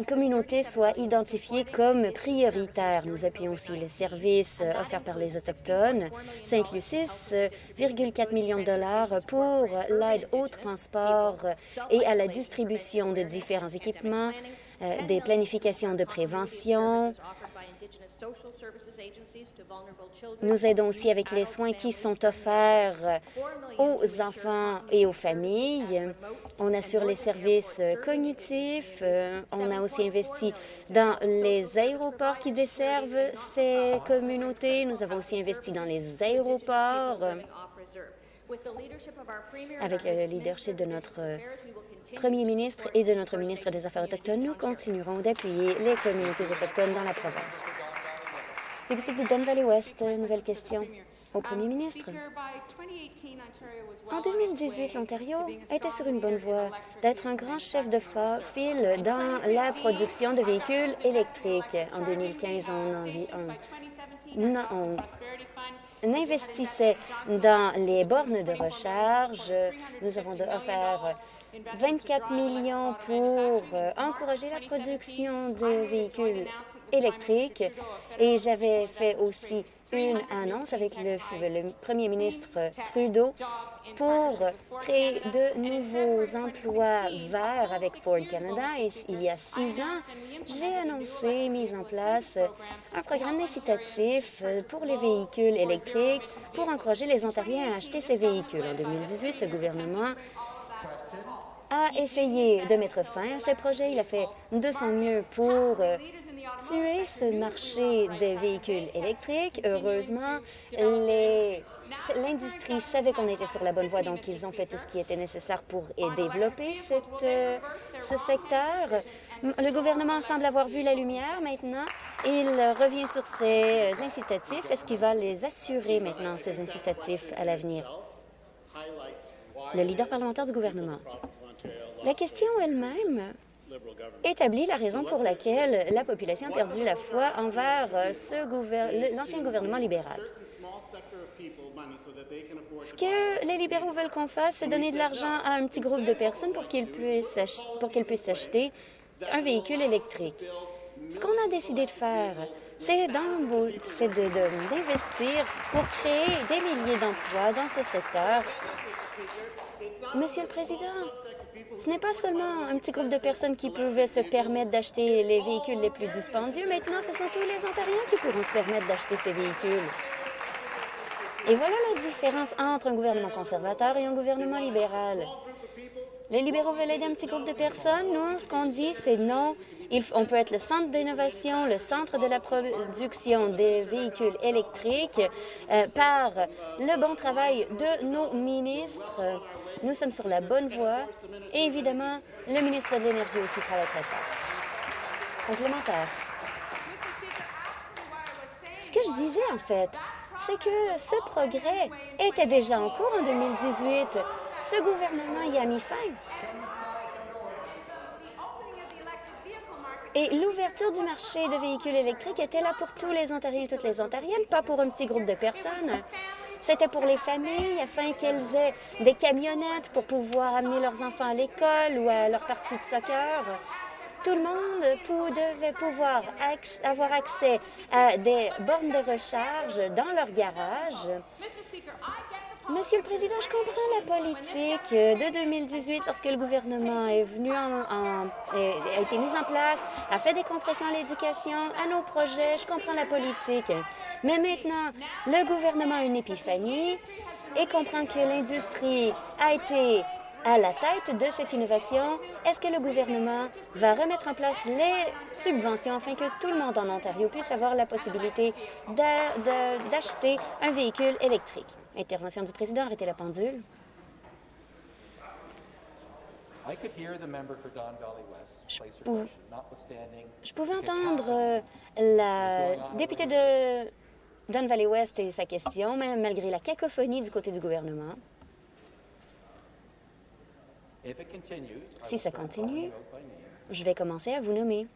communauté soit identifiée comme prioritaire. Nous appuyons aussi les services offerts par les Autochtones. Ça inclut 6,4 millions de dollars pour l'aide au transport et à la distribution de différents équipements, euh, des planifications de prévention, nous aidons aussi avec les soins qui sont offerts aux enfants et aux familles. On assure les services cognitifs. On a aussi investi dans les aéroports qui desservent ces communautés. Nous avons aussi investi dans les aéroports. Avec le leadership de notre Premier ministre et de notre ministre des Affaires autochtones, nous continuerons d'appuyer les communautés autochtones dans la province. Député de Don Valley West, nouvelle question au Premier ministre. En 2018, l'Ontario était sur une bonne voie d'être un grand chef de file dans la production de véhicules électriques. En 2015, on, on, on investissait dans les bornes de recharge. Nous avons offert 24 millions pour euh, encourager la production de véhicules électriques et j'avais fait aussi une annonce avec le, premier ministre Trudeau pour créer de nouveaux emplois verts avec Ford Canada. Et il y a six ans, j'ai annoncé, mise en place, un programme incitatif pour les véhicules électriques pour encourager les Ontariens à acheter ces véhicules. En 2018, ce gouvernement a essayé de mettre fin à ces projets. Il a fait de son mieux pour tuer ce marché des véhicules électriques. Heureusement, l'industrie savait qu'on était sur la bonne voie, donc ils ont fait tout ce qui était nécessaire pour développer euh, ce secteur. Le gouvernement semble avoir vu la lumière maintenant. Il revient sur ses incitatifs. Est-ce qu'il va les assurer maintenant, ces incitatifs, à l'avenir? Le leader parlementaire du gouvernement. La question elle-même établit la raison pour laquelle la population a perdu la foi envers l'ancien gouvernement libéral. Ce que les libéraux veulent qu'on fasse, c'est donner de l'argent à un petit groupe de personnes pour qu'ils puissent, puissent acheter un véhicule électrique. Ce qu'on a décidé de faire, c'est d'investir pour créer des milliers d'emplois dans ce secteur. Monsieur le Président, ce n'est pas seulement un petit groupe de personnes qui pouvaient se permettre d'acheter les véhicules les plus dispendieux. Maintenant, ce sont tous les Ontariens qui pourront se permettre d'acheter ces véhicules. Et voilà la différence entre un gouvernement conservateur et un gouvernement libéral. Les libéraux veulent aider un petit groupe de personnes. Nous, ce qu'on dit, c'est non. on peut être le centre d'innovation, le centre de la production des véhicules électriques euh, par le bon travail de nos ministres. Nous sommes sur la bonne voie. Et évidemment, le ministre de l'Énergie aussi travaille très fort. Complémentaire. Ce que je disais, en fait, c'est que ce progrès était déjà en cours en 2018. Ce gouvernement y a mis fin. Et l'ouverture du marché de véhicules électriques était là pour tous les Ontariens et toutes les Ontariennes, pas pour un petit groupe de personnes. C'était pour les familles, afin qu'elles aient des camionnettes pour pouvoir amener leurs enfants à l'école ou à leur partie de soccer. Tout le monde devait pouvoir avoir accès à des bornes de recharge dans leur garage. Monsieur le Président, je comprends la politique de 2018 lorsque le gouvernement est venu en, a été mis en place, a fait des compressions à l'éducation, à nos projets. Je comprends la politique. Mais maintenant, le gouvernement a une épiphanie et comprend que l'industrie a été à la tête de cette innovation. Est-ce que le gouvernement va remettre en place les subventions afin que tout le monde en Ontario puisse avoir la possibilité d'acheter un véhicule électrique? Intervention du président, arrêtez la pendule. Je, pouvais entendre euh, la députée de Don Valley West et sa question, mais malgré la cacophonie du côté du gouvernement. Si ça continue, je vais commencer à vous nommer.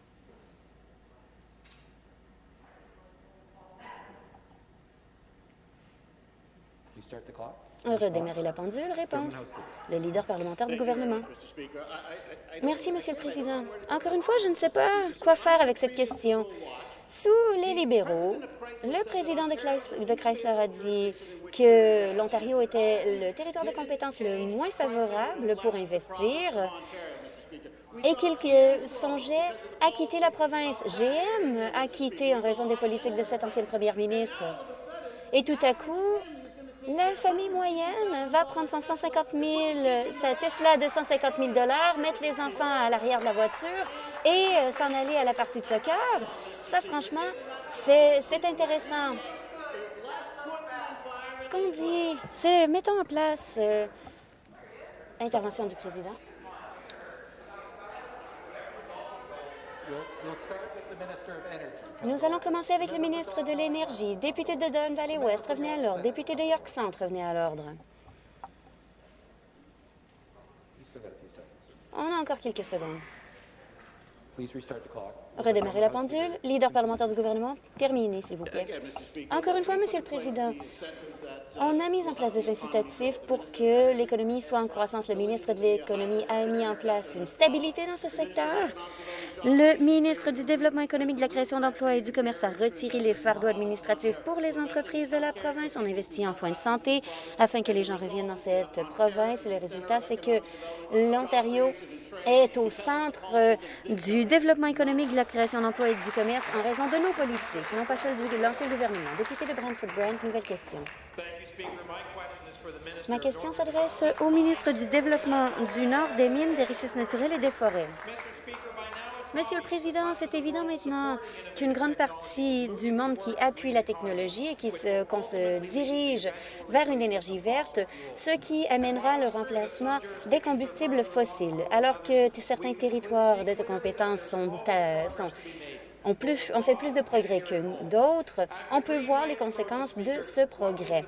Redémarrer la pendule. Réponse. Le leader parlementaire du gouvernement. Merci, Monsieur le Président. Encore une fois, je ne sais pas quoi faire avec cette question. Sous les libéraux, le président de Chrysler a dit que l'Ontario était le territoire de compétence le moins favorable pour investir et qu'il songeait à quitter la province. GM a quitté en raison des politiques de cette ancienne première ministre. Et tout à coup, la famille moyenne va prendre son 150 000, sa Tesla de 150 000 mettre les enfants à l'arrière de la voiture et euh, s'en aller à la partie de soccer. Ça, franchement, c'est intéressant. Ce qu'on dit, c'est mettons en place euh, intervention du président. Nous allons commencer avec le ministre de l'Énergie. Député de Don Valley West, revenez à l'ordre. Député de York Centre, revenez à l'ordre. On a encore quelques secondes. Redémarrer la pendule. Leader parlementaire du gouvernement, terminez, s'il vous plaît. Encore une fois, Monsieur le Président, on a mis en place des incitatifs pour que l'économie soit en croissance. Le ministre de l'Économie a mis en place une stabilité dans ce secteur. Le ministre du Développement économique, de la création d'emplois et du commerce a retiré les fardeaux administratifs pour les entreprises de la province. On investit en soins de santé afin que les gens reviennent dans cette province. le résultat, c'est que l'Ontario est au centre euh, du développement économique, de la création d'emplois et du commerce en raison de nos politiques, non pas celles de l'ancien gouvernement. Député de Brantford-Brant, nouvelle question. Ma question s'adresse au ministre du Développement du Nord, des Mines, des Richesses naturelles et des Forêts. Monsieur le Président, c'est évident maintenant qu'une grande partie du monde qui appuie la technologie et qu'on se, dirige vers une énergie verte, ce qui amènera le remplacement des combustibles fossiles, alors que certains territoires de compétences sont, euh, plus, fait plus de progrès que d'autres, on peut voir les conséquences de ce progrès.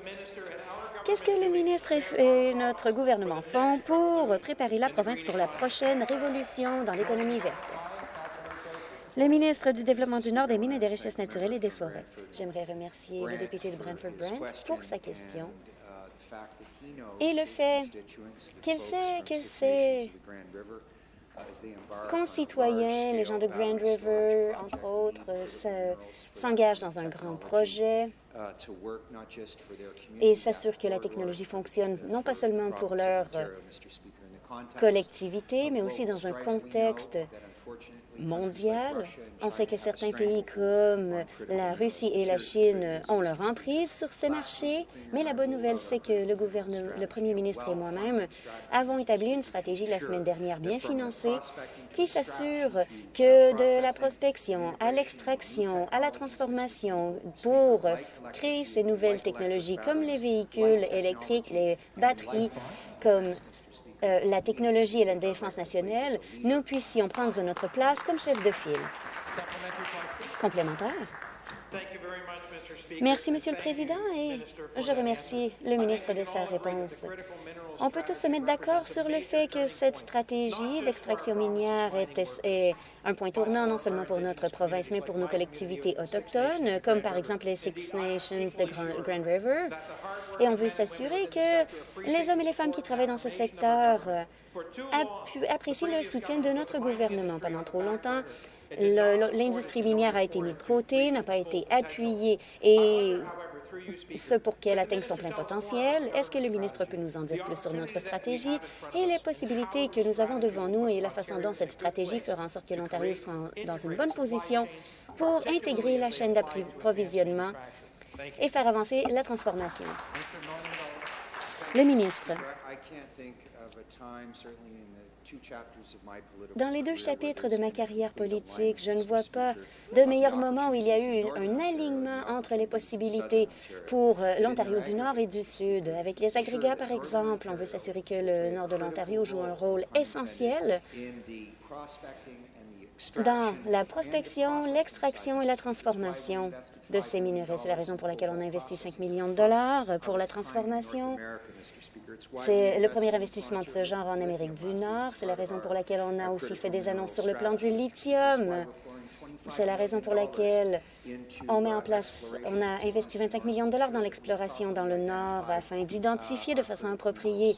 Qu'est-ce que le ministre et notre gouvernement font pour préparer la province pour la prochaine révolution dans l'économie verte? Le ministre du Développement du Nord des Mines et des Richesses naturelles et des Forêts. J'aimerais remercier le député de Brantford Brent pour sa question et le fait qu'il sait, qu'il sait concitoyens, les gens de Grand River, entre autres, s'engagent dans un grand projet et s'assurent que la technologie fonctionne non pas seulement pour leur collectivité, mais aussi dans un contexte mondiale. On sait que certains pays comme la Russie et la Chine ont leur emprise sur ces marchés, mais la bonne nouvelle, c'est que le, le premier ministre et moi-même avons établi une stratégie la semaine dernière bien financée qui s'assure que de la prospection à l'extraction, à la transformation pour créer ces nouvelles technologies comme les véhicules électriques, les batteries, comme euh, la technologie et la défense nationale, nous puissions prendre notre place comme chef de file. Complémentaire. Merci, Monsieur le Président, et je remercie le ministre de sa réponse. On peut tous se mettre d'accord sur le fait que cette stratégie d'extraction minière est, un point tournant non seulement pour notre province, mais pour nos collectivités autochtones, comme par exemple les Six Nations de Grand River. Et on veut s'assurer que les hommes et les femmes qui travaillent dans ce secteur apprécient le soutien de notre gouvernement. Pendant trop longtemps, l'industrie minière a été mise de côté, n'a pas été appuyée et ce pour qu'elle atteigne son plein potentiel. Est-ce que le ministre peut nous en dire plus sur notre stratégie et les possibilités que nous avons devant nous et la façon dont cette stratégie fera en sorte que l'Ontario soit dans une bonne position pour intégrer la chaîne d'approvisionnement et faire avancer la transformation? Le ministre. Dans les deux chapitres de ma carrière politique, je ne vois pas de meilleur moment où il y a eu un alignement entre les possibilités pour euh, l'Ontario du Nord et du Sud. Avec les agrégats, par exemple, on veut s'assurer que le nord de l'Ontario joue un rôle essentiel dans la prospection, l'extraction et la transformation de ces minerais. C'est la raison pour laquelle on a investi 5 millions de dollars pour la transformation. C'est le premier investissement de ce genre en Amérique du Nord. C'est la raison pour laquelle on a aussi fait des annonces sur le plan du lithium. C'est la raison pour laquelle on met en place, on a investi 25 millions de dollars dans l'exploration dans le Nord afin d'identifier de façon appropriée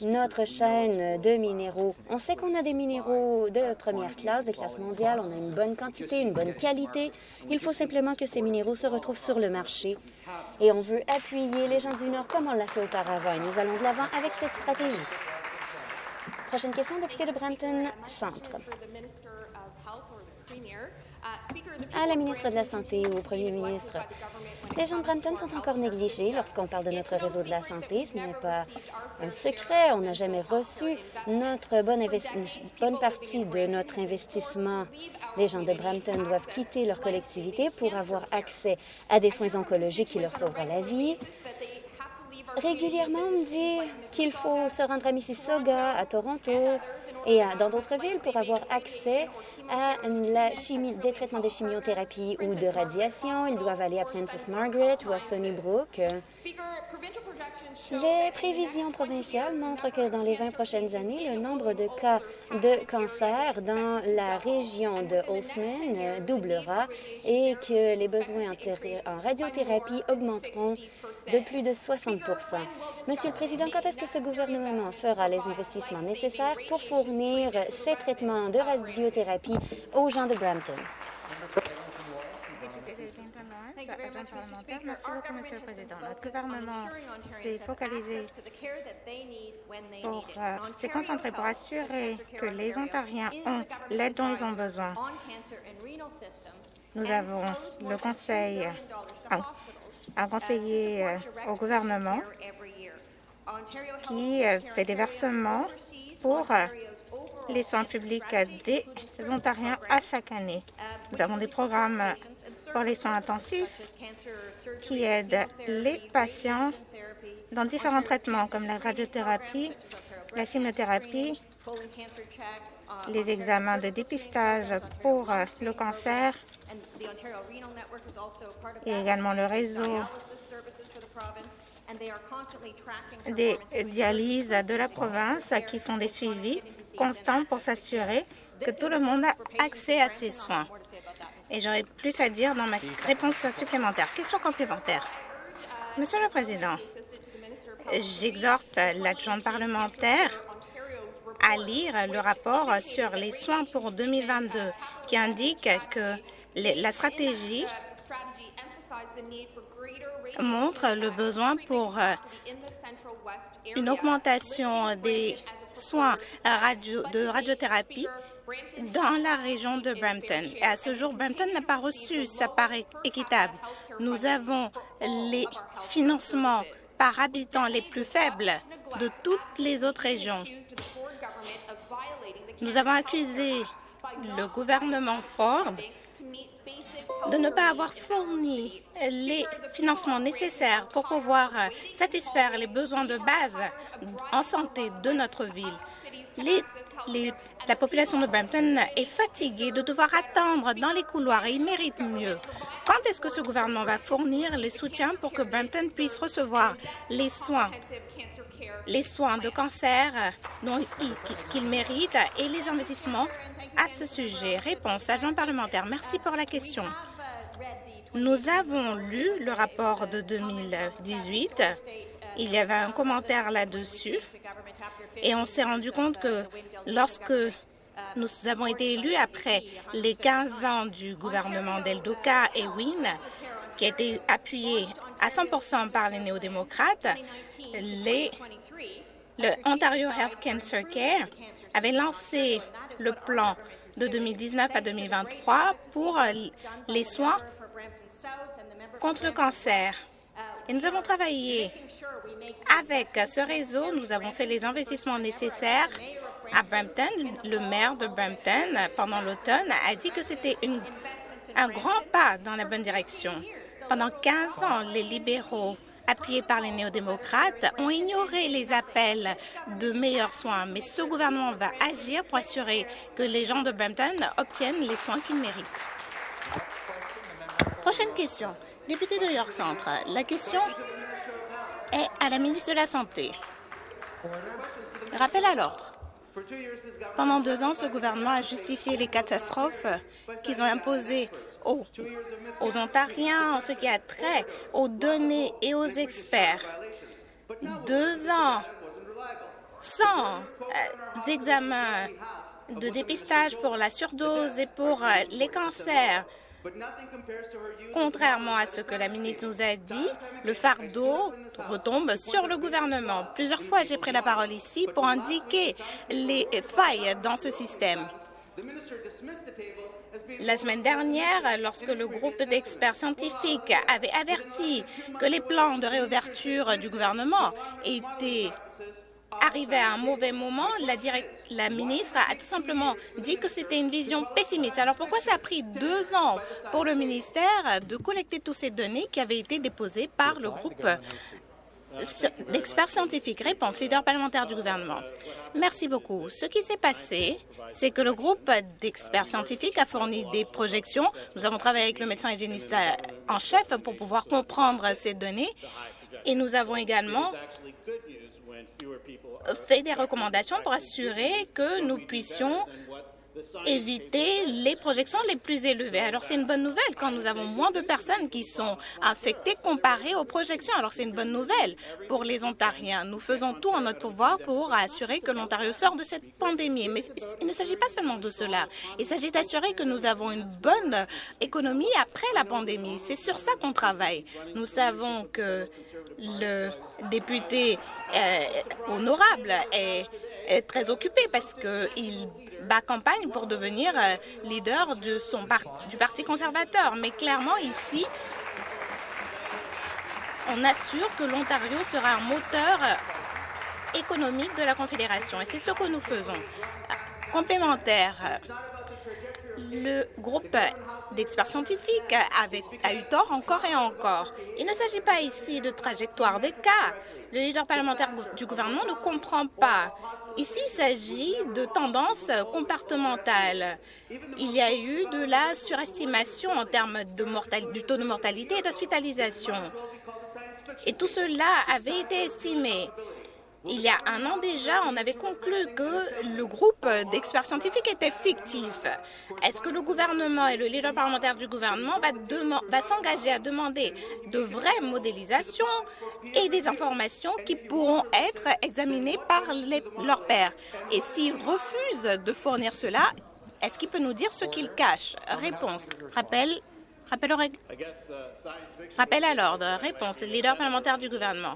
notre chaîne de minéraux. On sait qu'on a des minéraux de première classe, de classe mondiale, on a une bonne quantité, une bonne qualité. Il faut simplement que ces minéraux se retrouvent sur le marché. Et on veut appuyer les gens du Nord comme on l'a fait auparavant. Et nous allons de l'avant avec cette stratégie. Prochaine question, député de Brampton Centre à la ministre de la Santé ou au premier ministre. Les gens de Brampton sont encore négligés lorsqu'on parle de notre réseau de la santé. Ce n'est pas un secret. On n'a jamais reçu notre bonne, bonne partie de notre investissement. Les gens de Brampton doivent quitter leur collectivité pour avoir accès à des soins oncologiques qui leur sauveront la vie. Régulièrement, on me dit qu'il faut se rendre à Mississauga, à Toronto, et dans d'autres villes pour avoir accès à des traitements de chimiothérapie ou de radiation. Ils doivent aller à Princess Margaret ou à Sunnybrook. Les prévisions provinciales montrent que dans les 20 prochaines années, le nombre de cas de cancer dans la région de Holtzman doublera et que les besoins en radiothérapie augmenteront de plus de 60 Monsieur le Président, quand est-ce que ce gouvernement fera les investissements nécessaires pour fournir ces traitements de radiothérapie aux gens de Brampton? Merci beaucoup, Monsieur le Président. Notre gouvernement s'est focalisé pour euh, s'est concentré pour assurer que les Ontariens ont l'aide dont ils ont besoin. Nous avons le conseil, un conseiller euh, au gouvernement qui euh, fait des versements pour euh, les soins publics des Ontariens à chaque année. Nous avons des programmes pour les soins intensifs qui aident les patients dans différents traitements comme la radiothérapie, la chimiothérapie, les examens de dépistage pour le cancer et également le réseau des dialyses de la province qui font des suivis constants pour s'assurer que tout le monde a accès à ces soins. Et j'aurai plus à dire dans ma réponse supplémentaire. Question complémentaire. Monsieur le Président, j'exhorte l'adjoint parlementaire à lire le rapport sur les soins pour 2022 qui indique que la stratégie montre le besoin pour euh, une augmentation des soins de radiothérapie dans la région de Brampton. À ce jour, Brampton n'a pas reçu sa part équitable. Nous avons les financements par habitant les plus faibles de toutes les autres régions. Nous avons accusé le gouvernement Ford de ne pas avoir fourni les financements nécessaires pour pouvoir satisfaire les besoins de base en santé de notre ville. la population de Brampton est fatiguée de devoir attendre dans les couloirs et ils méritent mieux. Quand est-ce que ce gouvernement va fournir le soutien pour que Brampton puisse recevoir les soins, les soins de cancer qu'il mérite et les investissements à ce sujet? Réponse, agent parlementaire. Merci pour la question. Nous avons lu le rapport de 2018. Il y avait un commentaire là-dessus et on s'est rendu compte que lorsque nous avons été élus après les 15 ans du gouvernement d'Eldoka et Wynne, qui a été appuyé à 100% par les néo-démocrates, le Ontario Health Cancer Care avait lancé le plan de 2019 à 2023 pour les soins contre le cancer. Et nous avons travaillé avec ce réseau. Nous avons fait les investissements nécessaires à Brampton. Le maire de Brampton, pendant l'automne, a dit que c'était un grand pas dans la bonne direction. Pendant 15 ans, les libéraux appuyés par les néo-démocrates, ont ignoré les appels de meilleurs soins. Mais ce gouvernement va agir pour assurer que les gens de Brampton obtiennent les soins qu'ils méritent. Prochaine question. Député de York Centre, la question est à la ministre de la Santé. Rappel à l'ordre. Pendant deux ans, ce gouvernement a justifié les catastrophes qu'ils ont imposées aux, Ontariens en ce qui a trait aux données et aux experts. Deux ans sans euh, examens de dépistage pour la surdose et pour euh, les cancers. Contrairement à ce que la ministre nous a dit, le fardeau retombe sur le gouvernement. Plusieurs fois, j'ai pris la parole ici pour indiquer les failles dans ce système. La semaine dernière, lorsque le groupe d'experts scientifiques avait averti que les plans de réouverture du gouvernement étaient arrivé à un mauvais moment, la, la, ministre a tout simplement dit que c'était une vision pessimiste. Alors pourquoi ça a pris deux ans pour le ministère de collecter toutes ces données qui avaient été déposées par le groupe d'experts scientifiques Réponse, leader parlementaire du gouvernement. Merci beaucoup. Ce qui s'est passé, c'est que le groupe d'experts scientifiques a fourni des projections. Nous avons travaillé avec le médecin hygiéniste en chef pour pouvoir comprendre ces données. Et nous avons également fait des recommandations pour assurer que nous puissions éviter les projections les plus élevées. Alors, c'est une bonne nouvelle quand nous avons moins de personnes qui sont infectées comparées aux projections. Alors, c'est une bonne nouvelle pour les Ontariens. Nous faisons tout en notre pouvoir pour assurer que l'Ontario sort de cette pandémie. Mais il ne s'agit pas seulement de cela. Il s'agit d'assurer que nous avons une bonne économie après la pandémie. C'est sur ça qu'on travaille. Nous savons que le député honorable est, très occupé parce qu'il bat campagne pour devenir euh, leader de son du Parti conservateur. Mais clairement, ici, on assure que l'Ontario sera un moteur économique de la Confédération. Et c'est ce que nous faisons. complémentaire. Le groupe d'experts scientifiques a eu tort encore et encore. Il ne s'agit pas ici de trajectoire des cas. Le leader parlementaire du gouvernement ne comprend pas. Ici, il s'agit de tendances comportementales. Il y a eu de la surestimation en termes de du taux de mortalité et d'hospitalisation. Et tout cela avait été estimé. Il y a un an déjà, on avait conclu que le groupe d'experts scientifiques était fictif. Est-ce que le gouvernement et le leader parlementaire du gouvernement va, s'engager à demander de vraies modélisations et des informations qui pourront être examinées par leurs pairs? Et s'il refuse de fournir cela, est-ce qu'il peut nous dire ce qu'il cache Réponse. Rappel Rappel, Rappel à l'ordre. Réponse. Leader parlementaire du gouvernement.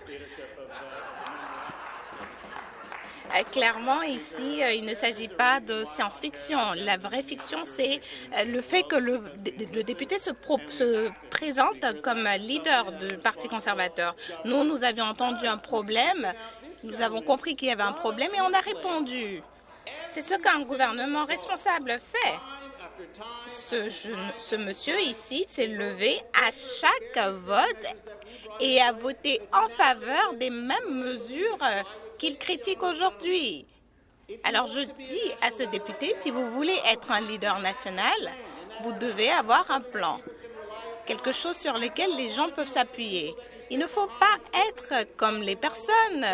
Euh, clairement, ici, euh, il ne s'agit pas de science-fiction. La vraie fiction, c'est euh, le fait que le, député se, se, présente comme leader du Parti conservateur. Nous, nous avions entendu un problème, nous avons compris qu'il y avait un problème et on a répondu. C'est ce qu'un gouvernement responsable fait. Ce, ce monsieur ici s'est levé à chaque vote et a voté en faveur des mêmes mesures qu'il critique aujourd'hui. Alors je dis à ce député, si vous voulez être un leader national, vous devez avoir un plan, quelque chose sur lequel les gens peuvent s'appuyer. Il ne faut pas être comme les personnes,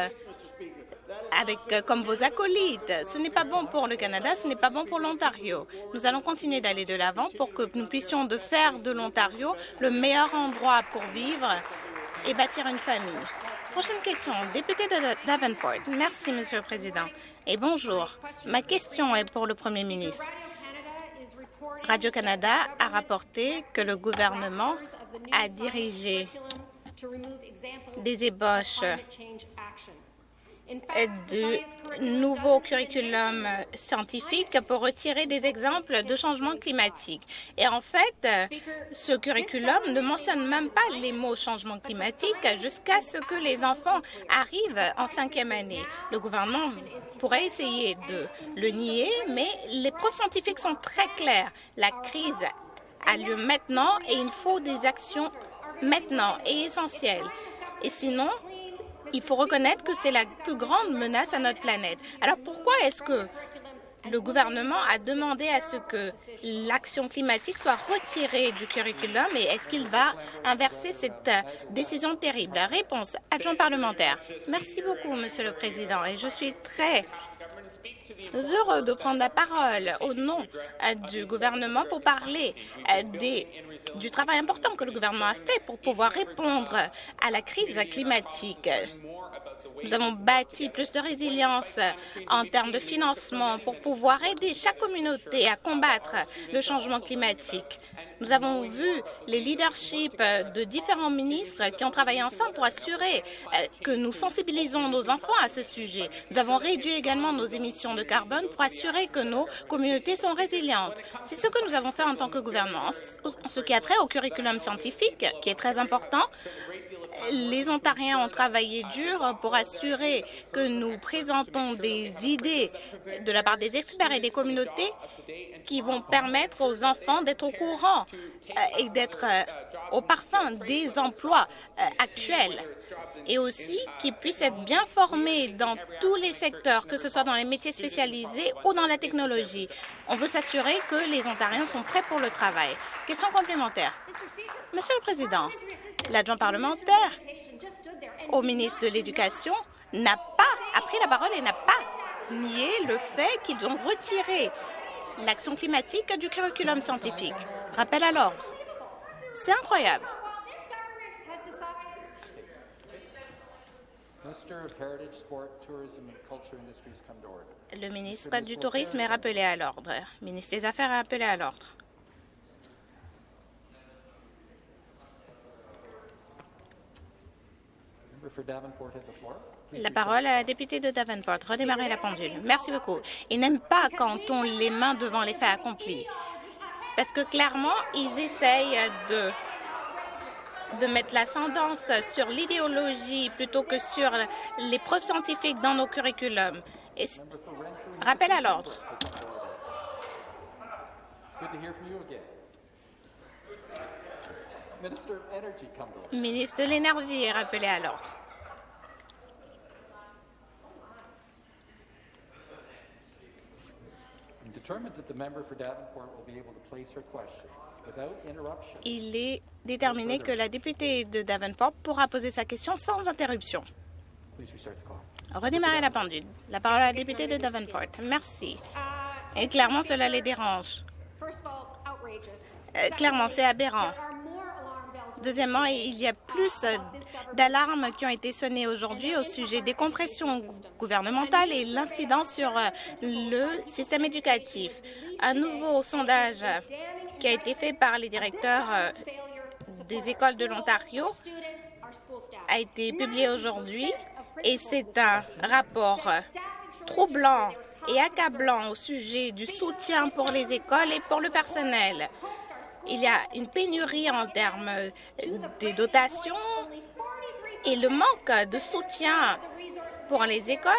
avec, comme vos acolytes. Ce n'est pas bon pour le Canada, ce n'est pas bon pour l'Ontario. Nous allons continuer d'aller de l'avant pour que nous puissions de faire de l'Ontario le meilleur endroit pour vivre et bâtir une famille. Prochaine question, député de Davenport. Merci, Monsieur le Président. Et bonjour. Ma question est pour le Premier ministre. Radio-Canada a rapporté que le gouvernement a dirigé des ébauches du nouveau curriculum scientifique pour retirer des exemples de changement climatique. Et en fait, ce curriculum ne mentionne même pas les mots changement climatique jusqu'à ce que les enfants arrivent en cinquième année. Le gouvernement pourrait essayer de le nier, mais les preuves scientifiques sont très claires. La crise a lieu maintenant et il faut des actions maintenant et essentielles. Et sinon, il faut reconnaître que c'est la plus grande menace à notre planète. Alors pourquoi est-ce que le gouvernement a demandé à ce que l'action climatique soit retirée du curriculum et est-ce qu'il va inverser cette décision terrible? Réponse, adjoint parlementaire. Merci beaucoup, Monsieur le Président, et je suis très heureux de prendre la parole au nom euh, du gouvernement pour parler euh, des, du travail important que le gouvernement a fait pour pouvoir répondre à la crise climatique. Nous avons bâti plus de résilience en termes de financement pour pouvoir aider chaque communauté à combattre le changement climatique. Nous avons vu les leaderships de différents ministres qui ont travaillé ensemble pour assurer euh, que nous sensibilisons nos enfants à ce sujet. Nous avons réduit également nos émissions de carbone pour assurer que nos communautés sont résilientes. C'est ce que nous avons fait en tant que gouvernement. En ce qui a trait au curriculum scientifique, qui est très important, les Ontariens ont travaillé dur pour assurer que nous présentons des idées de la part des experts et des communautés qui vont permettre aux enfants d'être au courant euh, et d'être euh, au parfum des emplois euh, actuels et aussi qu'ils puissent être bien formés dans tous les secteurs, que ce soit dans les métiers spécialisés ou dans la technologie. On veut s'assurer que les Ontariens sont prêts pour le travail. Question complémentaire. Monsieur le Président, l'adjoint parlementaire au ministre de l'Éducation n'a pas pris la parole et n'a pas nié le fait qu'ils ont retiré l'action climatique du curriculum scientifique. Rappel à l'ordre. C'est incroyable. Le ministre du Tourisme est rappelé à l'ordre. Le ministre des Affaires est rappelé à l'ordre. La parole à la députée de Davenport. Redémarrer la pendule. Merci beaucoup. Ils n'aiment pas quand on les mains devant les faits accomplis. Parce que clairement, ils essayent de de mettre l'ascendance sur l'idéologie plutôt que sur les preuves scientifiques dans nos curriculums. Et rappel à l'ordre. Ministre de l'Énergie est rappelé à l'ordre. Il est déterminé que la députée de Davenport pourra poser sa question sans interruption. Redémarrer la pendule. La parole à la députée de Davenport. Merci. Et clairement, cela les dérange. Euh, clairement, c'est aberrant. Deuxièmement, il y a plus d'alarmes qui ont été sonnées aujourd'hui au sujet des compressions gouvernementales et l'incident sur euh, le système éducatif. Un nouveau sondage qui a été fait par les directeurs euh, des écoles de l'Ontario a été publié aujourd'hui et c'est un rapport troublant et accablant au sujet du soutien pour les écoles et pour le personnel. Il y a une pénurie en termes de dotations et le manque de soutien pour les écoles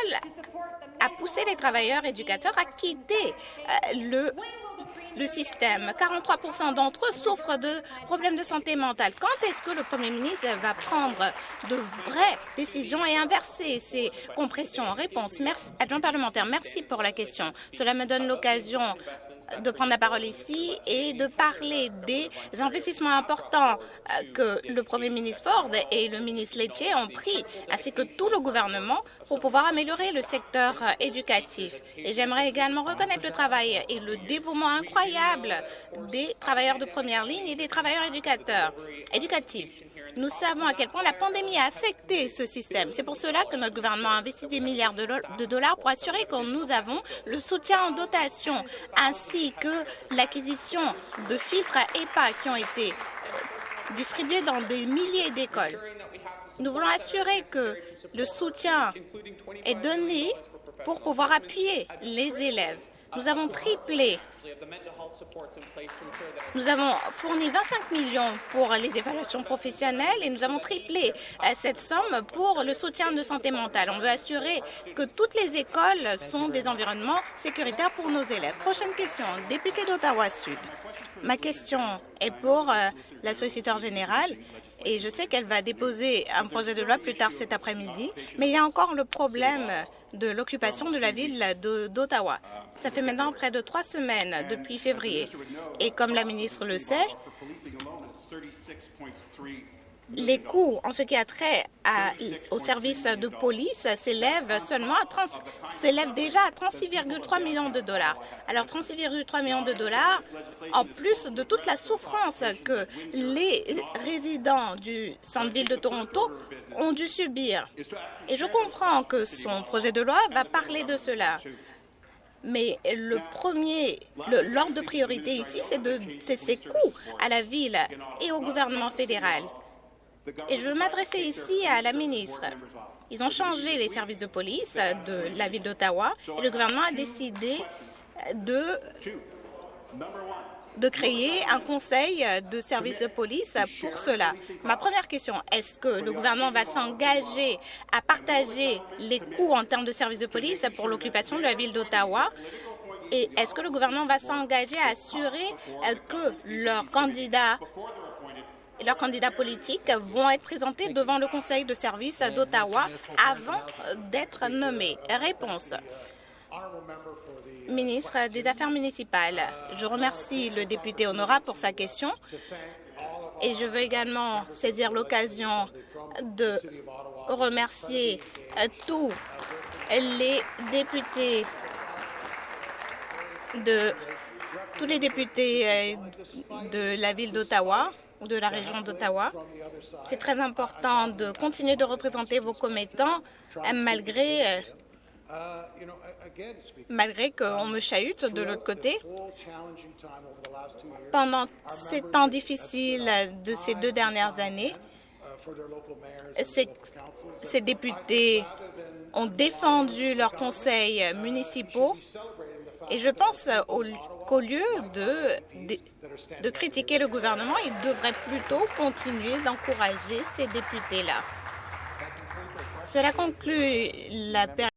a poussé les travailleurs éducateurs à quitter euh, le le système. 43% d'entre eux souffrent de problèmes de santé mentale. Quand est-ce que le Premier ministre va prendre de vraies décisions et inverser ces compressions réponse? Merci, adjoint parlementaire, merci pour la question. Cela me donne l'occasion de prendre la parole ici et de parler des investissements importants euh, que le Premier ministre Ford et le ministre Laitier ont pris, ainsi que tout le gouvernement, pour pouvoir améliorer le secteur euh, éducatif. Et j'aimerais également reconnaître le travail et le dévouement incroyable des travailleurs de première ligne et des travailleurs éducateurs, éducatifs. Nous savons à quel point la pandémie a affecté ce système. C'est pour cela que notre gouvernement a investi des milliards de dollars pour assurer que nous avons le soutien en dotation ainsi que l'acquisition de filtres EPA qui ont été euh, distribués dans des milliers d'écoles. Nous voulons assurer que le soutien est donné pour pouvoir appuyer les élèves. Nous avons triplé. Nous avons fourni 25 millions pour les évaluations professionnelles et nous avons triplé euh, cette somme pour le soutien de santé mentale. On veut assurer que toutes les écoles sont des environnements sécuritaires pour nos élèves. Prochaine question, député d'Ottawa-Sud. Ma question est pour euh, la solliciteur générale et je sais qu'elle va déposer un projet de loi plus tard cet après-midi, mais il y a encore le problème de l'occupation de la ville d'Ottawa. Ça fait maintenant près de trois semaines depuis février. Et comme la ministre le sait, les coûts en ce qui a trait à, au service de police s'élèvent seulement s'élèvent déjà à 36,3 millions de dollars. Alors 36,3 millions de dollars en plus de toute la souffrance que les résidents du centre-ville de Toronto ont dû subir. Et je comprends que son projet de loi va parler de cela. Mais le premier, l'ordre de priorité ici, c'est ces coûts à la ville et au gouvernement fédéral. Et je veux m'adresser ici à la ministre. Ils ont changé les services de police de la ville d'Ottawa et le gouvernement a décidé de, de créer un conseil de services de police pour cela. Ma première question, est-ce que le gouvernement va s'engager à partager les coûts en termes de services de police pour l'occupation de la ville d'Ottawa? Et est-ce que le gouvernement va s'engager à assurer que leurs candidats leurs candidats politiques vont être présentés devant le Conseil de service d'Ottawa avant d'être nommés. Réponse. Ministre des Affaires municipales, je remercie le député Honora pour sa question et je veux également saisir l'occasion de remercier tous les députés de tous les députés euh, de la ville d'Ottawa de la région d'Ottawa. C'est très important de continuer de représenter vos commettants malgré malgré qu'on me chahute de l'autre côté. Pendant ces temps difficiles de ces deux dernières années, ces, députés ont défendu leurs conseils municipaux et je pense qu'au lieu de, critiquer le gouvernement, ils devraient plutôt continuer d'encourager ces députés-là. Cela conclut la période